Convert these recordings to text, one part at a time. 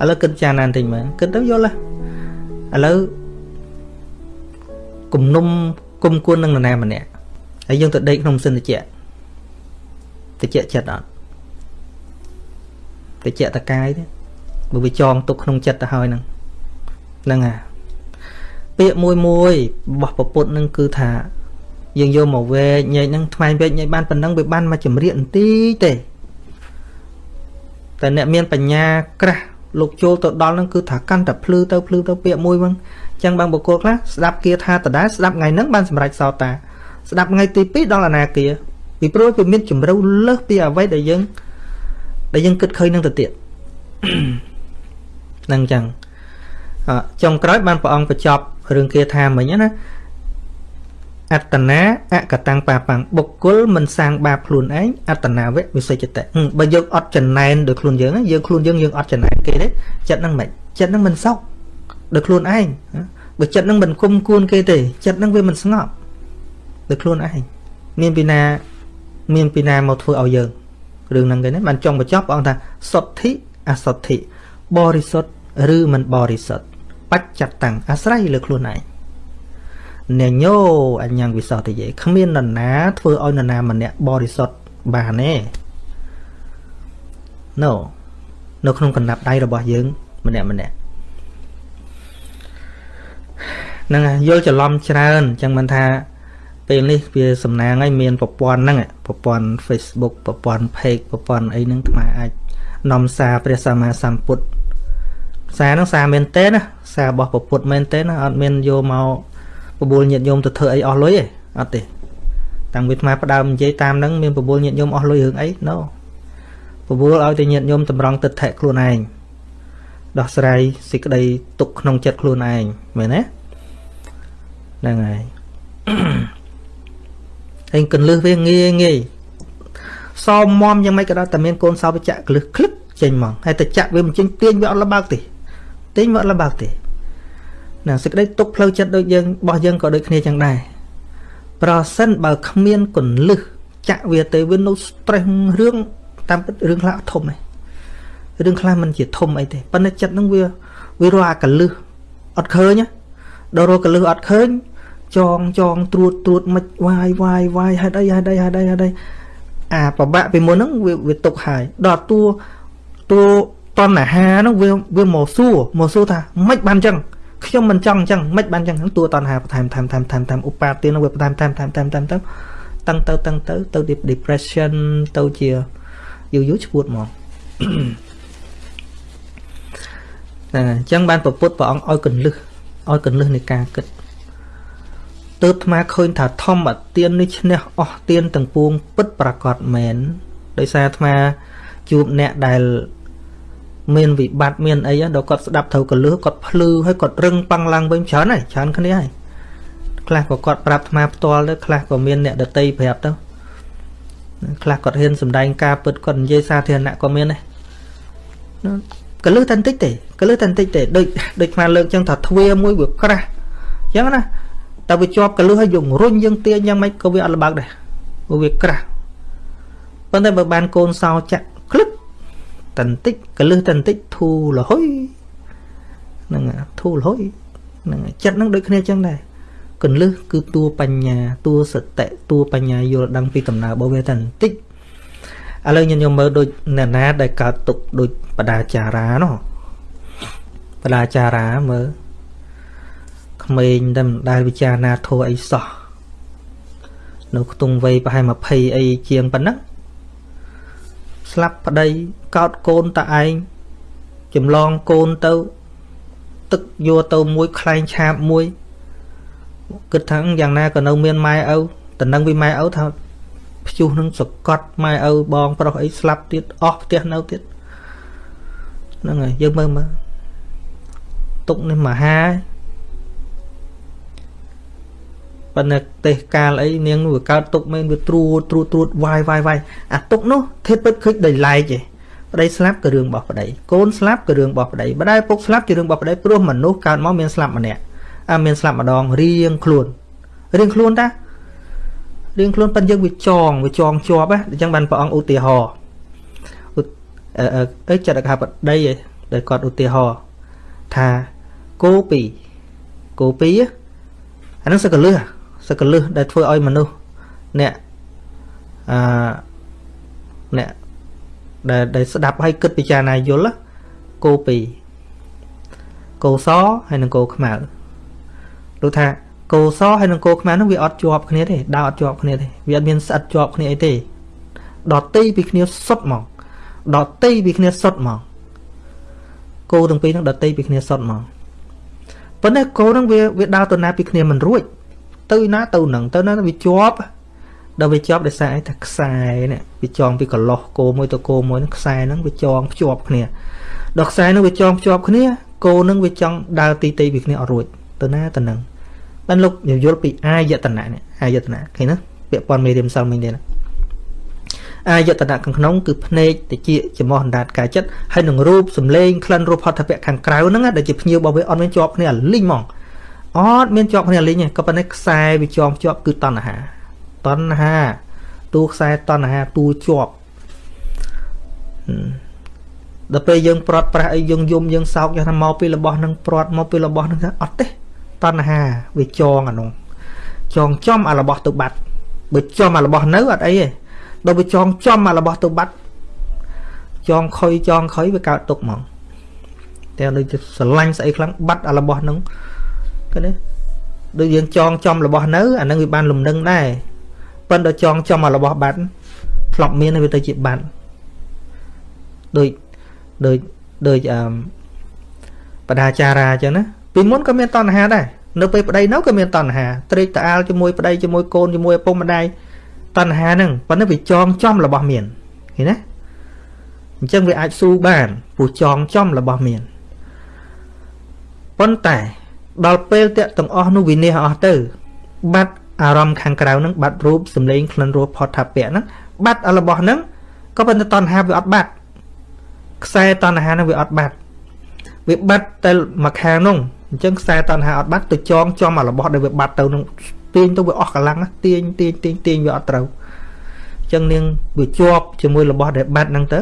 ឥឡូវគិតចាណានតិចមើលគិតទៅយល់ហ៎ឥឡូវគំនុំគុំគួននឹងនរណាម្នាក់ហើយយើងទៅដេកក្នុងម៉ាស៊ីនត្រជាក់ត្រជាក់ចិត្តអត់ត្រជាក់តកាយទេបើវាចងទុកក្នុងចិត្តទៅហើយហ្នឹងហ្នឹងហ่ะពាក្យមួយមួយរបស់ពពុទ្ធនឹងគឺថាយើងយកមកវែកញែកហ្នឹងថ្មែងវែកញែកបានប៉ុណ្ណឹងវាបានមកចម្រៀកបន្តិចទេតែអ្នកមានបញ្ញាក្រាស់ លោកចូលទៅដល់ហ្នឹងគឺថាកាន់តែភ្លឺទៅភ្លឺទៅពាក្យមួយហ្នឹងអញ្ចឹងបងបកគោខ្លះស្ដាប់គាថាដដែលស្ដាប់ថ្ងៃហ្នឹងបានសម្រេចសោតាស្ដាប់ថ្ងៃទី2ដល់អនាគាពីព្រោះវាមានជំរឿលើសពីអ្វីដែលយើងដែលយើងគិតឃើញនឹងទៅទៀតហ្នឹងអញ្ចឹងចុងក្រោយបានព្រះអង្គបញ្ចប់រឿងគាថាមិញណា អត្តនាអកតាំងបាបាំងបុគ្គលមិនសាងបាបខ្លួនឯងអត្តនាវៈវិសេចតៈបើយើងអត់ចំណែនដោយខ្លួនយើងយើងខ្លួនយើងយើងអត់ចំណែនគេទេចិត្តហ្នឹងមិនចិត្តហ្នឹងមិនសោកដោយខ្លួនឯងបើចិត្តហ្នឹងមិនគុំគួនគេទេចិត្តហ្នឹងវាមិនស្ងប់ដោយខ្លួនឯងមានពីណាមានពីណាមកធ្វើឲ្យយើងរឿងហ្នឹងគេណាបានចង់បញ្ចប់ព្រះអង្គថាសុទ្ធិអសុទ្ធិបរិសុទ្ធឬមិនបរិសុទ្ធបច្ចតੰអាស្រ័យលើខ្លួនឯង ណេញោអញ្ញងវិសោទយេគ្មាននរណាធ្វើឲ្យនរណាម្នាក់បរិសុទ្ធបានទេ No នៅក្នុងកណ្ដាប់ដៃរបស់យើង ម្នាក់ម្នាក់ហ្នឹងយល់ច្រឡំច្រើនអញ្ចឹងមិនថាពេលនេះវាសំណាងហើយមានប្រព័ន្ធហ្នឹងប្រព័ន្ធ Facebook ប្រព័ន្ធ Page ប្រព័ន្ធអីហ្នឹងថ្មអាចនាំសារព្រះសម្មាសម្ពុទ្ធសារហ្នឹងសារមែនតើណាសាររបស់ពុទ្ធមែនតើណាអត់មានយកមក បបួលញាតិញោមទៅធ្វើអីអស់លុយទេអត់ទេតាំងពីថ្មផ្ដើមនិយាយតាមហ្នឹងមានបបួលញាតិញោមអស់លុយរឿងអី no បបួលឲ្យតែញាតិញោមតម្រង់ទឹកថែខ្លួនឯងដោះស្រាយសេចក្តីទុកក្នុងចិត្តខ្លួនឯងមែនទេហ្នឹងហើយហើយកន្លឹះវាងាយងាយសោមមមយ៉ាងម៉េចក៏ដោយតែមានកូនសោបច្ចៈកលឹះคลึกចេញមកហើយតែចាក់វាមិនចេញទាញវាអត់លបើកទេទាញវាអត់លបើកទេ ណាសេចក្តីទុកផ្លូវចិត្តដូចយើងរបស់យើងក៏ដូចគ្នាចឹងដែរប្រសិនបើគ្មានកន្លឹះចាក់វាទៅវានៅ stress រឿងតាមពិតរឿងខ្លះអត់ធំទេរឿងខ្លះមិនជាធំអីទេប៉ុន្តែចិត្តនឹងវាវារកអាកលឹះអត់ឃើញដល់រកកលឹះអត់ឃើញចងចងត្រួតត្រួតមិនវាយវាយវាយហេតុអីហេតុអីហេតុអីហេតុអីអាប្របាក់ពីមុនហ្នឹងវាវាទុកហើយដល់តួតួតណ្ហាហ្នឹងវាវាមកសួរមកសួរថាមិនបានចឹង ខ្ញុំមិនចង់អញ្ចឹងមិនបានអញ្ចឹងតួតណ្ហាបន្ថែមថែមថែមថែមថែមឧបាទាននឹងវាបន្ថែមថែមថែមថែមថែមទៅតឹងទៅតឹងទៅទៅ depression ទៅជាយូរយូរឈួតហ្មងហ្នឹងអញ្ចឹងបានប្រពុតព្រះអង្គឲ្យកន្លឹះឲ្យកន្លឹះនៃការគិតទើបថ្មឃើញថាធម្មទាននេះឈ្នះអស់ទានទាំងពួងពិតប្រកបមែនដោយសារថ្មជួបអ្នកដែល មានវិបត្តិមានអីដល់គាត់ស្ដាប់ត្រូវកលឹះគាត់ភ្លឺហើយគាត់រឹងប៉ាំងឡើងវិញច្រើនហើយច្រើនគ្នាហើយខ្លះក៏គាត់ប្រាប់អាត្មាផ្ទាល់ទៅខ្លះក៏មានអ្នកដតីប្រាប់ទៅខ្លះគាត់ហ៊ានសម្ដែងការពិតគាត់និយាយសាធារណៈក៏មានដែរកលឹះតែបន្តិចទេកលឹះតែបន្តិចទេដូចដូចអាលើកចឹងថាទ្វាមួយវាក្រាស់ចឹងណាតែវាជាប់កលឹះហើយយើងរុញយើងទាញយ៉ាងម៉េចក៏វាអត់លបើកដែរព្រោះវាក្រាស់ប៉ុន្តែបើបានកូនសោចាក់ក្លឹក តន្តិចកលឹះតន្តិចធូរលហុយហ្នឹងធូរលហុយហ្នឹងចិត្តហ្នឹងដូចគ្នាចឹងដែរកលឹះគឺតួបញ្ញាតួសតិតួបញ្ញាយល់ដឹងពីដំណើររបស់វាតន្តិចឥឡូវញញមើលដូចអ្នកណាដែលកើតទុកដូចបដាចារានោះបដាចារាមើលក្មេងតែមិនដែលវិចារណាធัวអីសោះនៅខ្ទង់វ័យប្រហែល20អីជាងប៉ុណ្ណឹង ស្លាប់ប្តីកោតកូនតឯងចម្លងកូនទៅ ទឹកយកទៅមួយខ្លែងឆាបមួយគិតថាយ៉ាងណាក៏នៅមានម៉ែឪតំណឹងវិម៉ែឪថាព្យុះនឹងសកត់ម៉ែឪបងប្រុសអីស្លាប់ទៀតអស់ផ្ទះនៅទៀតហ្នឹងហើយយើងមើលមើលទុកនេះមហា ប៉ុន្តែទេសកាលអីនាងវាកើតទុកមែនវាត្រួតត្រួតត្រួតវាយវាយវាយអាទុកនោះធេតុពិតឃើញដោយឡែកឯងប្តីស្លាប់ក៏រឿងរបស់ប្តីកូនស្លាប់ក៏រឿងរបស់ប្តីម្ដាយពុកស្លាប់ជារឿងរបស់ប្តីព្រោះមនុស្សកើតមកមានស្លាប់ម្នាក់អាមានស្លាប់ម្ដងរៀងខ្លួនរៀងខ្លួនតារៀងខ្លួនប៉ុន្តែយើងវាចងវាចងជាប់ណាអញ្ចឹងបានព្រះអង្គឧទាហរណ៍អឺអឺចិត្តកថាប្តីដែលគាត់ឧទាហរណ៍ថាគោពីរគោពីរអានឹងសកលឹះ សកលឹះដែលធ្វើឲ្យមនុស្សអ្នកអឺអ្នកដែលដែលស្ដាប់ហើយគិតពិចារណាយល់គោពីរគោសហើយនិងគោខ្មៅដូចថាគោសហើយនិងគោខ្មៅនោះវាអត់ជាប់គ្នាទេដើរអត់ជាប់គ្នាទេវាអត់មានស្អិតជាប់គ្នាអីទេដតៃពីគ្នាសុទ្ធហ្មងដតៃពីគ្នាសុទ្ធហ្មងគោទាំងពីរហ្នឹងដតៃពីគ្នាសុទ្ធហ្មងប៉ុន្តែគោហ្នឹងវាវាដើរទៅណាពីគ្នាមិនរួច ទៅណាទៅនឹងទៅណាវាជាប់ដល់វាជាប់ដោយសារអីថាខ្សែនេះវាចងពីកន្លោះគោមួយទៅគោមួយហ្នឹងខ្សែហ្នឹងវាចងភ្ជាប់គ្នាដល់ខ្សែហ្នឹងវាចងភ្ជាប់គ្នាគោហ្នឹងវាចង់ដើរទីទីពីគ្នាអត់រួចទៅណាទៅនឹងបានលោកយល់ពីអាយតនៈនេះអាយតនៈឃើញណាពាក្យព័ន្ធមេរៀនសិលមិញទេណាអាយតនៈខាងក្នុងគឺភ្នែកតិចចំោះអណ្ដាតកាយចិត្តហើយនឹងរូបសំឡេងក្លិនរូបហត្ថពៈខាងក្រៅហ្នឹងដែលជាភ្ញៀវរបស់វាអត់មានជាប់គ្នាលីងហ្មង អត់មានជាប់គ្នាលីងទេក៏ប៉ុន្តែខ្សែវាជាប់ជាប់គឺតណ្ហាតណ្ហាតួខ្សែតណ្ហាតួជាប់ដល់ពេលយើងប្រត់ប្រាស់អីយើងយំយើងសោកយ៉ាងថាមកពីរបស់នឹងប្រត់មកពីរបស់នឹងអត់ទេតណ្ហាវាចងអានោះចងចំអារបស់ទៅបាត់បើចំអារបស់នៅអត់អីទេដល់វាចងចំអារបស់ទៅបាត់ចងខុយចងខុយវាកើតទុកហ្មងតែដូចស្រឡាញ់ស្អីខ្លាំងបាត់អារបស់នឹង ឃើញទេដូចយើងចងចំរបស់នៅអានឹងវាបានលំនឹងដែរប៉ុន្តែចងចំអារបស់បាត់ធ្លាប់មានវាទៅជាបាត់ដូចដូចដូចអឺបដាចារាអញ្ចឹងណាពីមុនក៏មានតណ្ហាដែរនៅពេលប្តីនៅក៏មានតណ្ហាត្រេកតអាលជាមួយប្តីជាមួយកូនជាមួយឪពុកម្ដាយតណ្ហាហ្នឹងប៉ុន្តែវាចងចំរបស់មានឃើញណាអញ្ចឹងវាអាចស៊ូបានព្រោះចងចំរបស់មានប៉ុន្តែ ដល់ពេលតាក់ទាំងអស់នោះវិនិច្ឆ័យអស់ទៅ បាត់អារម្មណ៍ខាងក្រៅហ្នឹងបាត់រូបសម្លេងក្លិនរសផតថាពៈហ្នឹងបាត់របស់ហ្នឹងក៏ប៉ុន្តែតណ្ហាវាអត់បាត់ខ្សែតណ្ហាហ្នឹងវាអត់បាត់វាបាត់តែមួយខាងនោះអញ្ចឹងខ្សែតណ្ហាអត់បាត់ទៅចងចំអារបស់ដែលវាបាត់ទៅនឹងទាញទៅវាអស់កម្លាំងទាញទាញទាញទាញវាអត់ត្រូវអញ្ចឹងនាងវាជាប់ជាមួយរបស់ដែលបាត់ហ្នឹងទៅ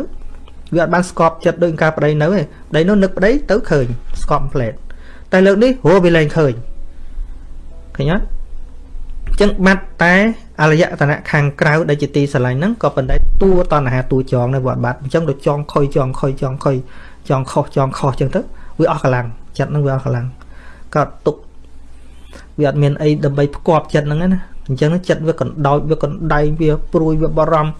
វាអត់បានស្កប់ចិត្តដូចការប្តីនៅទេប្តីនោះនឹកប្តីទៅឃើញស្កប់ផ្លែត តែលើកនេះហួរវាលែងឃើញឃើញអត់អញ្ចឹងបាត់តែអរិយតនៈខាងក្រៅដែលជាទីស្រឡាញ់ហ្នឹងក៏ប៉ុន្តែតួតណ្ហាតួចងនៅវាអត់បាត់អញ្ចឹងទៅចងខុយចងខុយចងខុយចងខុសចងខុសអញ្ចឹងទៅវាអស់កម្លាំងចិត្តហ្នឹងវាអស់កម្លាំងក៏ទុកវាអត់មានអីដើម្បីផ្គប់ចិត្តហ្នឹងណាអញ្ចឹងចិត្តវាកណ្ដោចវាកណ្ដៃវាព្រួយវាបារម្ភ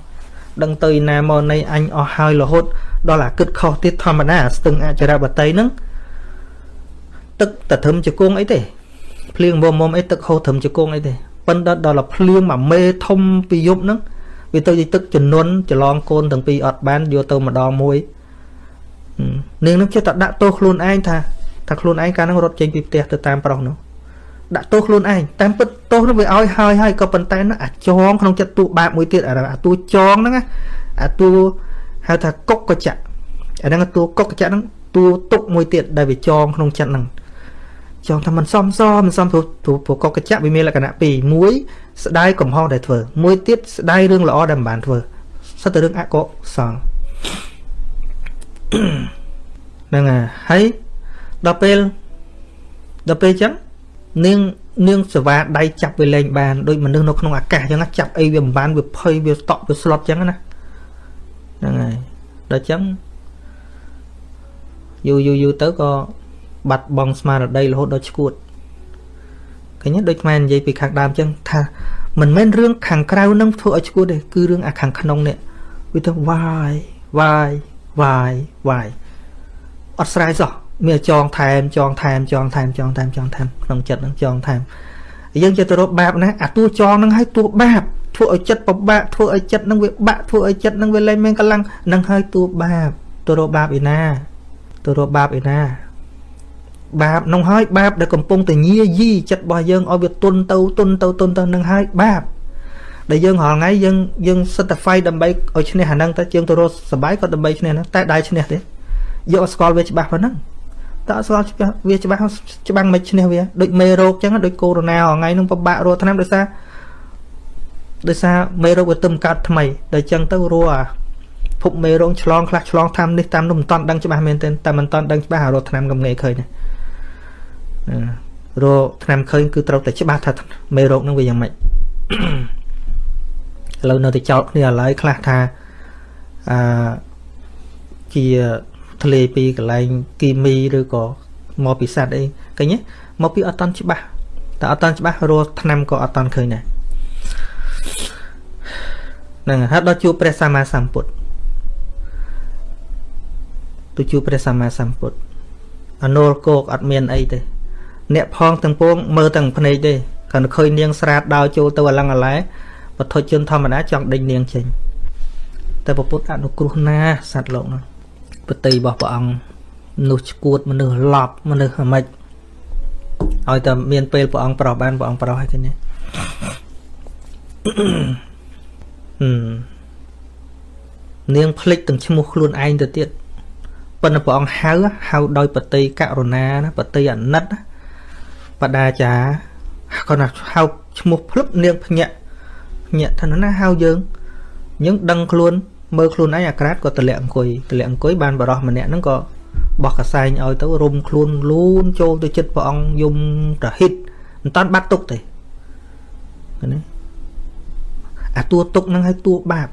ដឹងទៅណាមកនៃអញអស់ហើយរហូតដល់អាគិតខុសទៀតធម្មតាស្ទឹងអចរបតីហ្នឹង ទឹកតធឹមជង្គង់អីទេភ្លៀងមុំមុំអីទឹកហូរធឹមជង្គង់អីទេប៉ុន្តែដល់ភ្លៀងមួយមេធំពីយប់ហ្នឹងវាទៅជាទឹកជំនន់ច្រឡងកូនទាំងពីរអត់បានយកទៅម្ដងមួយនាងនឹងចិត្តតែដាក់ទោសខ្លួនឯងថាថាខ្លួនឯងកាលហ្នឹងរត់ចេញពីផ្ទះទៅតាមប្រុសនោះដាក់ទោសខ្លួនឯងតាមពិតទោសនោះវាឲ្យហើយហើយក៏ប៉ុន្តែនោះអាចងក្នុងចិត្តទូបាបមួយទៀតអាតួចងហ្នឹងអាតួហៅថាកុកកចៈអាហ្នឹងតួកុកកចៈហ្នឹងតួទុកមួយទៀតដែលវាចងក្នុងចិត្តហ្នឹង ចង់ថាมันសមសមិនសមព្រោះព្រោះកុកកចៈវាមានលក្ខណៈពីរមួយស្ដាយកំហុសដែលធ្វើមួយទៀតស្ដាយរឿងល្អដែលមិនបានធ្វើសិតតែរឿងអកុសលហ្នឹងហើយដល់ពេលដល់ពេលអញ្ចឹងនាងនាងសវ៉ាដៃចាប់វាលែងបានដូចមនុស្សនៅក្នុងអាកាសអញ្ចឹងចាប់អីវាមិនបានវាភ័យវាស្តក់វាស្លុតអញ្ចឹងណាហ្នឹងហើយដល់អញ្ចឹងយូរយូរយូរទៅក៏ បាត់បង់ស្មារតីរហូតដល់ឈួតឃើញដូចខ្មែរនិយាយពីខាងដើមអញ្ចឹងថាមិនមែនរឿងខាងក្រៅនឹងធ្វើឲ្យឈួតទេគឺរឿងអាខាងក្នុងនេះវាទៅវាយវាយវាយវាយអត់ស្រ័យសោះមានចងថែមចងថែមចងថែមចងថែមចងថែមក្នុងចិត្តនឹងចងថែមយើងចិត្តទៅរកបាបណាអាតួចងនឹងឲ្យតួបាបធ្វើឲ្យចិត្តពិបាកធ្វើឲ្យចិត្តនឹងវាបាក់ធ្វើឲ្យចិត្តនឹងវាលែងមានកម្លាំងនឹងឲ្យតួបាបទៅរកបាបឯណាទៅរកបាបឯណា បាបនោះហើយបាបដែលកំពុងតែញាយីចិត្តរបស់យើងឲ្យវាទុនទៅទុនទៅទុនទៅនឹងហើយបាបដែលយើងរាល់ថ្ងៃយើងយើងសិតតែ fight ដើម្បីឲ្យឈ្នះអាហ្នឹងតែយើងទៅរកសបាយក៏ដើម្បីឈ្នះហ្នឹងតែដែរឈ្នះទេយកអស្គាល់វាច្បាស់ប៉ុណ្ណឹងតើអស្គាល់ច្បាស់វាច្បាស់ច្បាំងមិនឈ្នះវាដូចមេរោគចឹងដូចកូវីដ -19 ថ្ងៃហ្នឹងពិបាករកថ្នាំដោយសារដោយសារមេរោគវាទឹមកើតថ្មីដល់ចឹងទៅរੂអាភភពមេរោគឆ្លងខ្លះឆ្លងតាមនេះតាមនោះមិនតាន់ដឹងច្បាស់មែនទេតែមិនតាន់ដឹងច្បាស់រកឆ្នាំកំងេឃើញណា រកឆ្នាំឃើញគឺត្រូវតែច្បាស់ថាមេរោគនឹងវាយ៉ាងម៉េចឥឡូវនៅតែចោតគ្នាឥឡូវខ្លះថាអឺជាធ្លាយពីកន្លែងគីមីឬក៏មកពីសត្វអីឃើញទេមកពីអត់តាន់ច្បាស់តែអត់តាន់ច្បាស់រស់ឆ្នាំក៏អត់តាន់ឃើញដែរហ្នឹងហើយដល់ជួបព្រះសម្មាសម្ពុទ្ធទៅជួបព្រះសម្មាសម្ពុទ្ធអនុលគោកអត់មានអីទេ អ្នកផងទាំងពួងមើលទាំងភ្នែកទេគ្រាន់តែឃើញនាងស្រាតដើរចូលទៅអលង្អឡែបទជនធម្មតាចង់ដេញនាងចេញតែពុទ្ធអនុគ្រោះណាសត្វលោកនោះបតីរបស់ព្រះអង្គមនុស្សឈួតមនុស្សឡប់មនុស្សអាម៉េចឲ្យតែមានពេលព្រះអង្គប្រោះបានព្រះអង្គប្រោះឲ្យគេនេះនាងភ្លេចទាំងឈ្មោះខ្លួនឯងទៅទៀតប៉ុន្តែព្រះអង្គហៅហៅដោយបតីករុណាណាបតីអាណិត បដាចាគាត់ថាហៅឈ្មោះភ្លឹបនាងភ្ញាក់ភ្ញាក់ថាណាហៅយើងយើងដឹងខ្លួនមើលខ្លួនឯងអាក្រាតក៏តម្លាក់អង្គុយតម្លាក់អង្គុយបានបរោះម្នាក់ហ្នឹងក៏បោះកសែងឲ្យទៅរុំខ្លួនលូនចូលទៅចិត្តព្រះអង្គយំប្រហិតមិនតាន់បាត់ទុកទេឃើញទេអាតួទុកហ្នឹងឲ្យតួបាប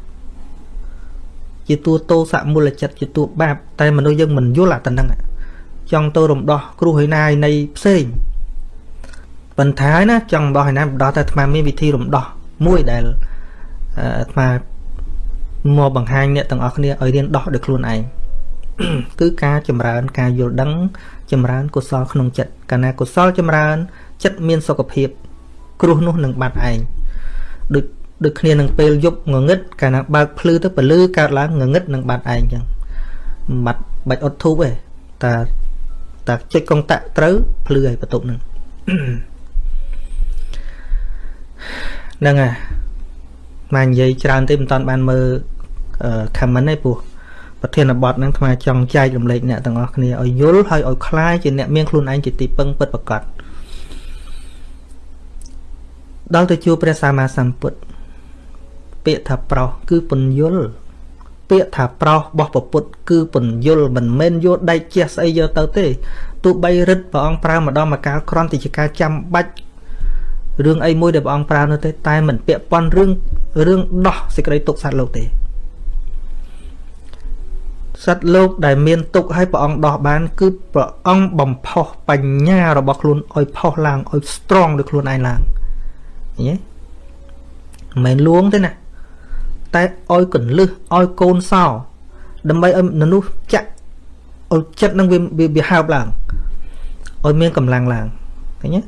ជាតួតោសៈមូលចិត្តជាតួបាប តែមនុស្សយើងមិនយល់អាតំណឹងចង់ទៅរំដោះគ្រោះឯណាឯនៃផ្សេង ប៉ុន្តែណាចង់រំដោះឯណារំដោះតែអាត្មាមានវិធីរំដោះមួយដែលអាត្មាមកបង្ហាញអ្នកទាំងអស់គ្នាឲ្យរៀនដោះដោយខ្លួនឯងគឺការចម្រើន ការយល់ដឹង ចម្រើនកុសលក្នុងចិត្តកាលណាកុសលចម្រើន ចិត្តមានសុខភាព គ្រោះនោះនឹងបាត់ឯងដូចដូចគ្នានឹងពេលយប់ងងឹតកាលណាបើកភ្លឺទៅពលឺកើតឡើងងងឹតនឹងបាត់ឯងចឹងបាត់បាច់អត់ធូបទេតែតែចុចកុងតាក់ត្រូវភ្លឺឲ្យបន្ទប់នឹង ហ្នឹងហើយមកនិយាយច្រើនទេមិនតាន់បានមើល comment ទេព្រោះប្រធានបទហ្នឹងថ្មចង់ចែករំលែកអ្នកទាំងអស់គ្នាឲ្យយល់ហើយឲ្យคลายជាអ្នកមានខ្លួនឯងជាទីពឹងពិតប្រាកដដល់ទៅជួបព្រះសម្មាសម្ពុទ្ធពាក្យថាប្រោសគឺពន្យល់ពាក្យថាប្រោសរបស់ពពុទ្ធគឺពន្យល់មិនមែនយកដៃជះស្អីយកទៅទេទោះបីរិទ្ធព្រះអង្គប្រើម្ដងមកកាលក្រំតិចការចាំបាច់ រឿងអីមួយដែលព្រះអង្គប្រើនោះទេតែមិនពាក់ព័ន្ធរឿងរឿងដោះសេចក្តីទុកសត្វលោកទេសត្វលោកដែលមានទុកឲ្យព្រះអង្គដោះបាន គឺព្រះអង្គបំផុសបញ្ញារបស់ខ្លួនឲ្យផុសឡើងឲ្យ strong ដោយខ្លួនឯងឡើងឃើញទេមិនមែនលួងទេណាតែឲ្យកន្លឹះឲ្យកូនសោដើម្បីឲ្យមនុស្សចាក់ឲ្យចិត្តនឹងវាវាហើបឡើងឲ្យមានកម្លាំងឡើងឃើញទេ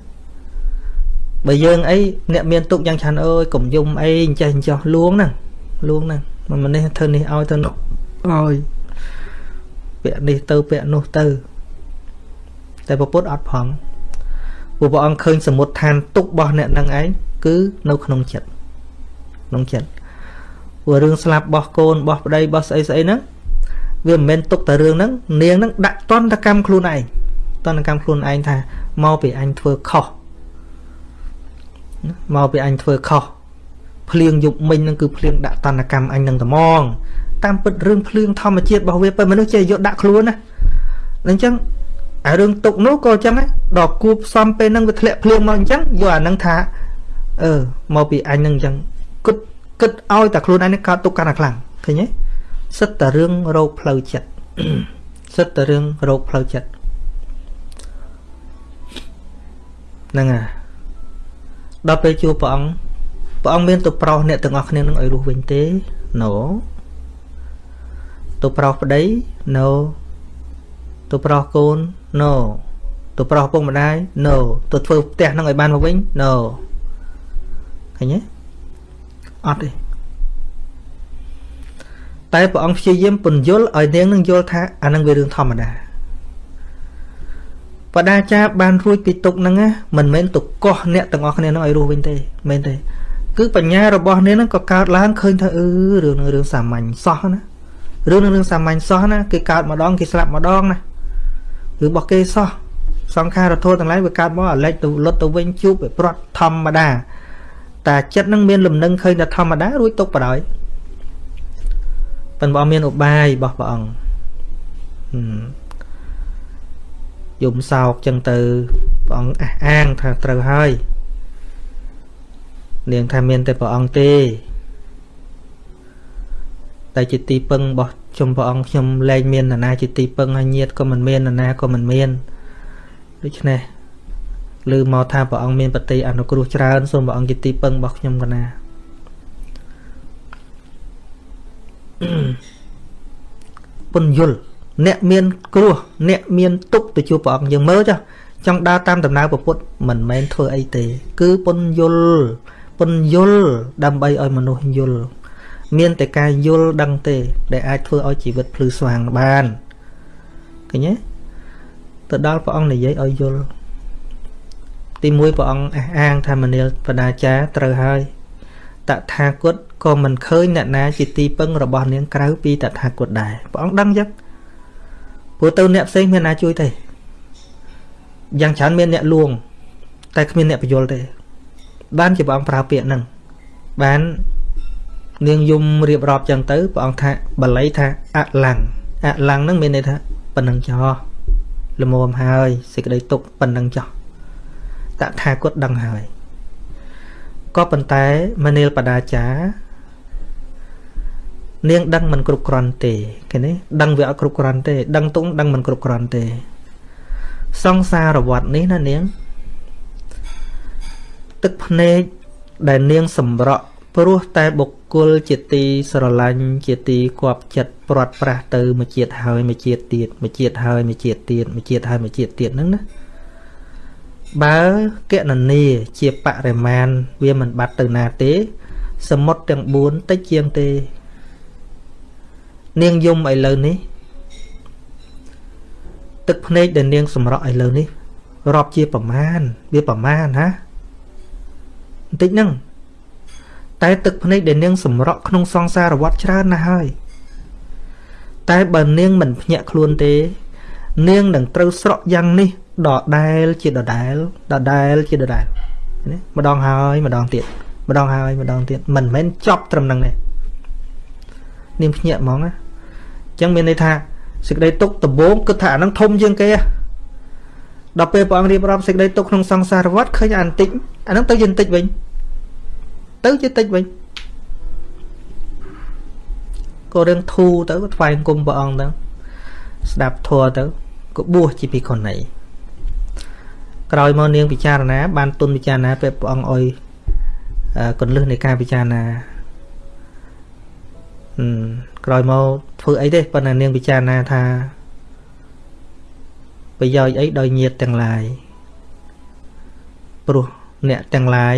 បើយើងអីអ្នកមានទុកយ៉ាងច្រើនអើយកុំយំអីអញ្ចេះអញ្ចោះលួងហ្នឹងលួងហ្នឹងមិនម្នេះធ្វើនេះឲ្យធ្វើនោះឲ្យពាក់នេះទៅពាក់នោះទៅ តែពពុទ្ធអត់ផងព្រោះព្រះអង្គឃើញសមុទ្រឋានទុករបស់អ្នកនឹងឯងគឺនៅក្នុងចិត្តក្នុងចិត្តព្រោះរឿងស្លាប់របស់កូនរបស់ប្តីរបស់ស្អីស្អីហ្នឹងវាមិនមែនទុកតែរឿងហ្នឹងនាងហ្នឹងដាក់តន្តកម្មខ្លួនឯងតន្តកម្មខ្លួនឯងថាមកពីអញធ្វើខុស មកពីអញធ្វើខុសភ្លៀងយប់មិញហ្នឹងគឺភ្លៀងដាក់តន្តកម្មអញនឹងត្មងតាមពិតរឿងភ្លៀងធម្មជាតិរបស់វាពេលមនុស្សចេះយកដាក់ខ្លួនណាអញ្ចឹងអារឿងទុកនោះក៏អញ្ចឹងដែរដល់គួបផ្សំពេលហ្នឹងវាធ្លាក់ភ្លៀងមកអញ្ចឹងយកអាហ្នឹងថាអឺមកពីអញហ្នឹងអញ្ចឹងគិតគិតឲ្យតែខ្លួនឯងនឹងកើតទុកកាន់តែខ្លាំងឃើញទេសិតតែរឿងរោគផ្លូវចិត្តសិតតែរឿងរោគផ្លូវចិត្តហ្នឹងហើយ ដល់ពេលជួបព្រះអង្គព្រះអង្គមានទៅប្រោសអ្នកទាំងអស់គ្នានឹងឲ្យរស់វិញទេ no ទៅប្រោសប្តី no ទៅប្រោសកូន no ទៅប្រោសពុកម្ដាយ no ទៅធ្វើផ្ទះនឹងឲ្យបានមកវិញ no ឃើញទេអត់ទេតែព្រះអង្គព្យាយាមពន្យល់ឲ្យនាងនឹងយល់ថាអានឹងវារឿងធម្មតា បដាចារបានរួចពីទុកហ្នឹងមិនមែនទៅកោះអ្នកទាំងអស់គ្នានឹងឲ្យរស់វិញទេមែនទេគឺបញ្ញារបស់នាងហ្នឹងក៏កើតឡើងឃើញថាអឺរឿងនឹងរឿងសាមញ្ញសោះណារឿងនឹងរឿងសាមញ្ញសោះណាគេកើតម្ដងគេស្លាប់ម្ដងណារឿងរបស់គេសោះសង្ខារធោទាំងឡាយវាកើតមកអាលិចទៅលុតទៅវិញជួបវាប្រត់ធម្មតាតែចិត្តនឹងមានលំនឹងឃើញតែធម្មតារួចទុកបដ ாய் ប៉ុន្តែព្រះអង្គមានឧបាយរបស់ព្រះអង្គ យំសោកចឹងទៅព្រះអង្គអះអាងថាត្រូវហើយនាងថាមានតែព្រះអង្គទេតែជាទីពឹងរបស់ខ្ញុំព្រះអង្គខ្ញុំលែងមាននរណាជាទីពឹងហើយញាតក៏មិនមាននរណាក៏មិនមានដូច្នេះឬមកថាព្រះអង្គមានបតីអនុគ្រោះច្រើនសូមព្រះអង្គជាទីពឹងរបស់ខ្ញុំកណាពន្យល់ អ្នកមានគ្រោះអ្នកមានទុកទៅជួបព្រះអង្គយើងមើលចុះចង់ដើរតាមដំណើរពុទ្ធមិនមែនធ្វើអីទេ គឺពន្យល់ពន្យល់ដើម្បីឲ្យមនុស្សយល់មានតែការយល់ដឹងទេ ដែលអាចធ្វើឲ្យជីវិតភ្លឺស្វាងបានឃើញទេទៅដល់ព្រះអង្គនិយាយឲ្យយល់ទីមួយព្រះអង្គអះអាងថាមនាលបដាចាត្រូវហើយតថាគតក៏មិនឃើញអ្នកណាជាទីពឹងរបស់នាងក្រៅពីតថាគតដែរព្រះអង្គដឹងចឹង ព្រោះទៅអ្នកផ្សេងមានណាជួយទេយ៉ាងច្រើនមានអ្នកលួង តែគ្មានអ្នកបញ្យល់ទេ បានជាព្រះអង្គប្រើពាក្យហ្នឹងបាននាងយំរៀបរាប់ចឹងទៅព្រះអង្គថាបល័យថាអលੰងអលੰងហ្នឹងមានន័យថាប៉ុណ្ណឹងចោះល្មមហើយសេចក្តីទុកប៉ុណ្ណឹងចោះតថាគតដឹងហើយក៏ប៉ុន្តែមនាលបដាចា នាងដឹងមិនគ្រប់គ្រាន់ទេឃើញទេដឹងវាអត់គ្រប់គ្រាន់ទេ ដឹងទុំដឹងមិនគ្រប់គ្រាន់ទេ សង្សារវត្តនេះណានាង ទឹកភ្នែកដែលនាងសម្រក់ព្រោះតែបុគ្គលជាទីស្រឡាញ់ជាទីគប់ចិត្តព្រាត់ប្រាសទៅមួយជាតិហើយមួយជាតិទៀតមួយជាតិហើយមួយជាតិទៀតមួយជាតិហើយមួយជាតិទៀតហ្នឹងណាបើកណនីជាបរិមាណវាមិនបាត់ទៅណាទេ សមុទ្រទាំង4តិចជាងទេ នាងយំឥឡូវនេះ ទឹកភ្នែកដែលនាងសម្រក់ឥឡូវនេះរាប់ជាប្រមាណវាប្រមាណណាបន្តិចហ្នឹងតែទឹកភ្នែកដែលនាងសម្រក់ក្នុងសង្សារវដ្តច្រើនណាស់ហើយតែបើនាងមិនភ្ញាក់ខ្លួនទេ នាងនឹងត្រូវស្រក់យ៉ាងនេះដដែលជាដដែលដដែលជាដដែលណាម្ដងហើយម្ដងទៀតម្ដងហើយម្ដងទៀតមិនមែនចប់ត្រឹមហ្នឹងទេនាងភ្ញាក់ហ្មងណាអញ្ចឹងមានន័យថាសេចក្តីទុកដំបូងគិតថាអាហ្នឹងធំជាងគេដល់ពេលព្រះអង្គរៀបរាប់សេចក្តីទុកក្នុងសង្សារវដ្តឃើញអាបន្តិចអាហ្នឹងទៅជាបន្តិចវិញទៅជាតិចវិញក៏រឿងធូរទៅថ្វាយគុំព្រះអង្គទៅស្ដាប់ធัวទៅក៏បួសជាភិក្ខុនីក្រោយមកនាងពិចារណា បានទុនពិចារណាពេលព្រះអង្គអុយកុនលឹះនៃការពិចារណាអឺ ក្រោយមកធ្វើអីទេប៉ុន្តែនាងពិចារណាថាប្រយោជន៍អីដោយញាតទាំងឡាយព្រោះអ្នកទាំងឡាយ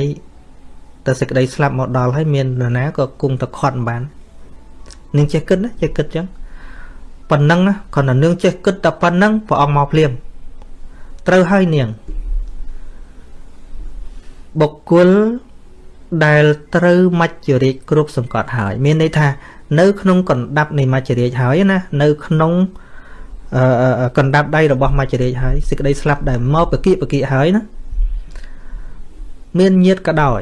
តែសេចក្តីស្លាប់មកដល់ហើយមាននរណាក៏គង់តែខត់មិនបាននាងចេះគិតណាចេះគិតចឹងប៉ុណ្ណឹងណាគ្រាន់តែនាងចេះគិតតែប៉ុណ្ណឹងព្រះអង្គមកភ្លាមត្រូវហើយនាងបុគ្គលដែលត្រូវមច្ចរាជគ្រប់សង្កត់ហើយ មានន័យថា នៅក្នុងកណ្ដាប់នៃមច្ចរាជហើយណានៅក្នុងកណ្ដាប់ដៃរបស់មច្ចរាជហើយសេចក្តីស្លាប់ដែលមកបកិបកិហើយណាមានញាតក៏ដោយ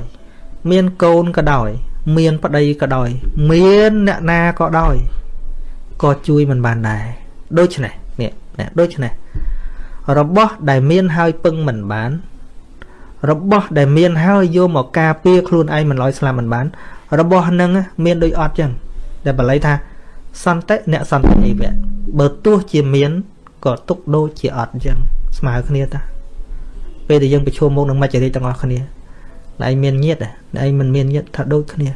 មានកូនក៏ដោយ មានប្តីក៏ដោយ មានអ្នកណាក៏ដោយក៏ជួយមិនបានដែរដូច្នេះនេះដូច្នេះរបស់ដែលមានហើយពឹងមិនបាន របស់ដែលមានហើយយកមកការពារខ្លួនឯងមិនឲ្យស្លាប់មិនបាន របស់នឹងមានដូចអត់ចឹង ដែលបល័យថាសន្តិអ្នកសន្តិអីវៈបើទោះជាមានក៏ទុកដូចជាអត់ចឹងស្មើគ្នាតាពេលដែលយើងប្រឈមមុខនឹងមច្ចរិយទាំងអស់គ្នាតែឯងមានញាតតែឯងមិនមានញាតថាដូចគ្នា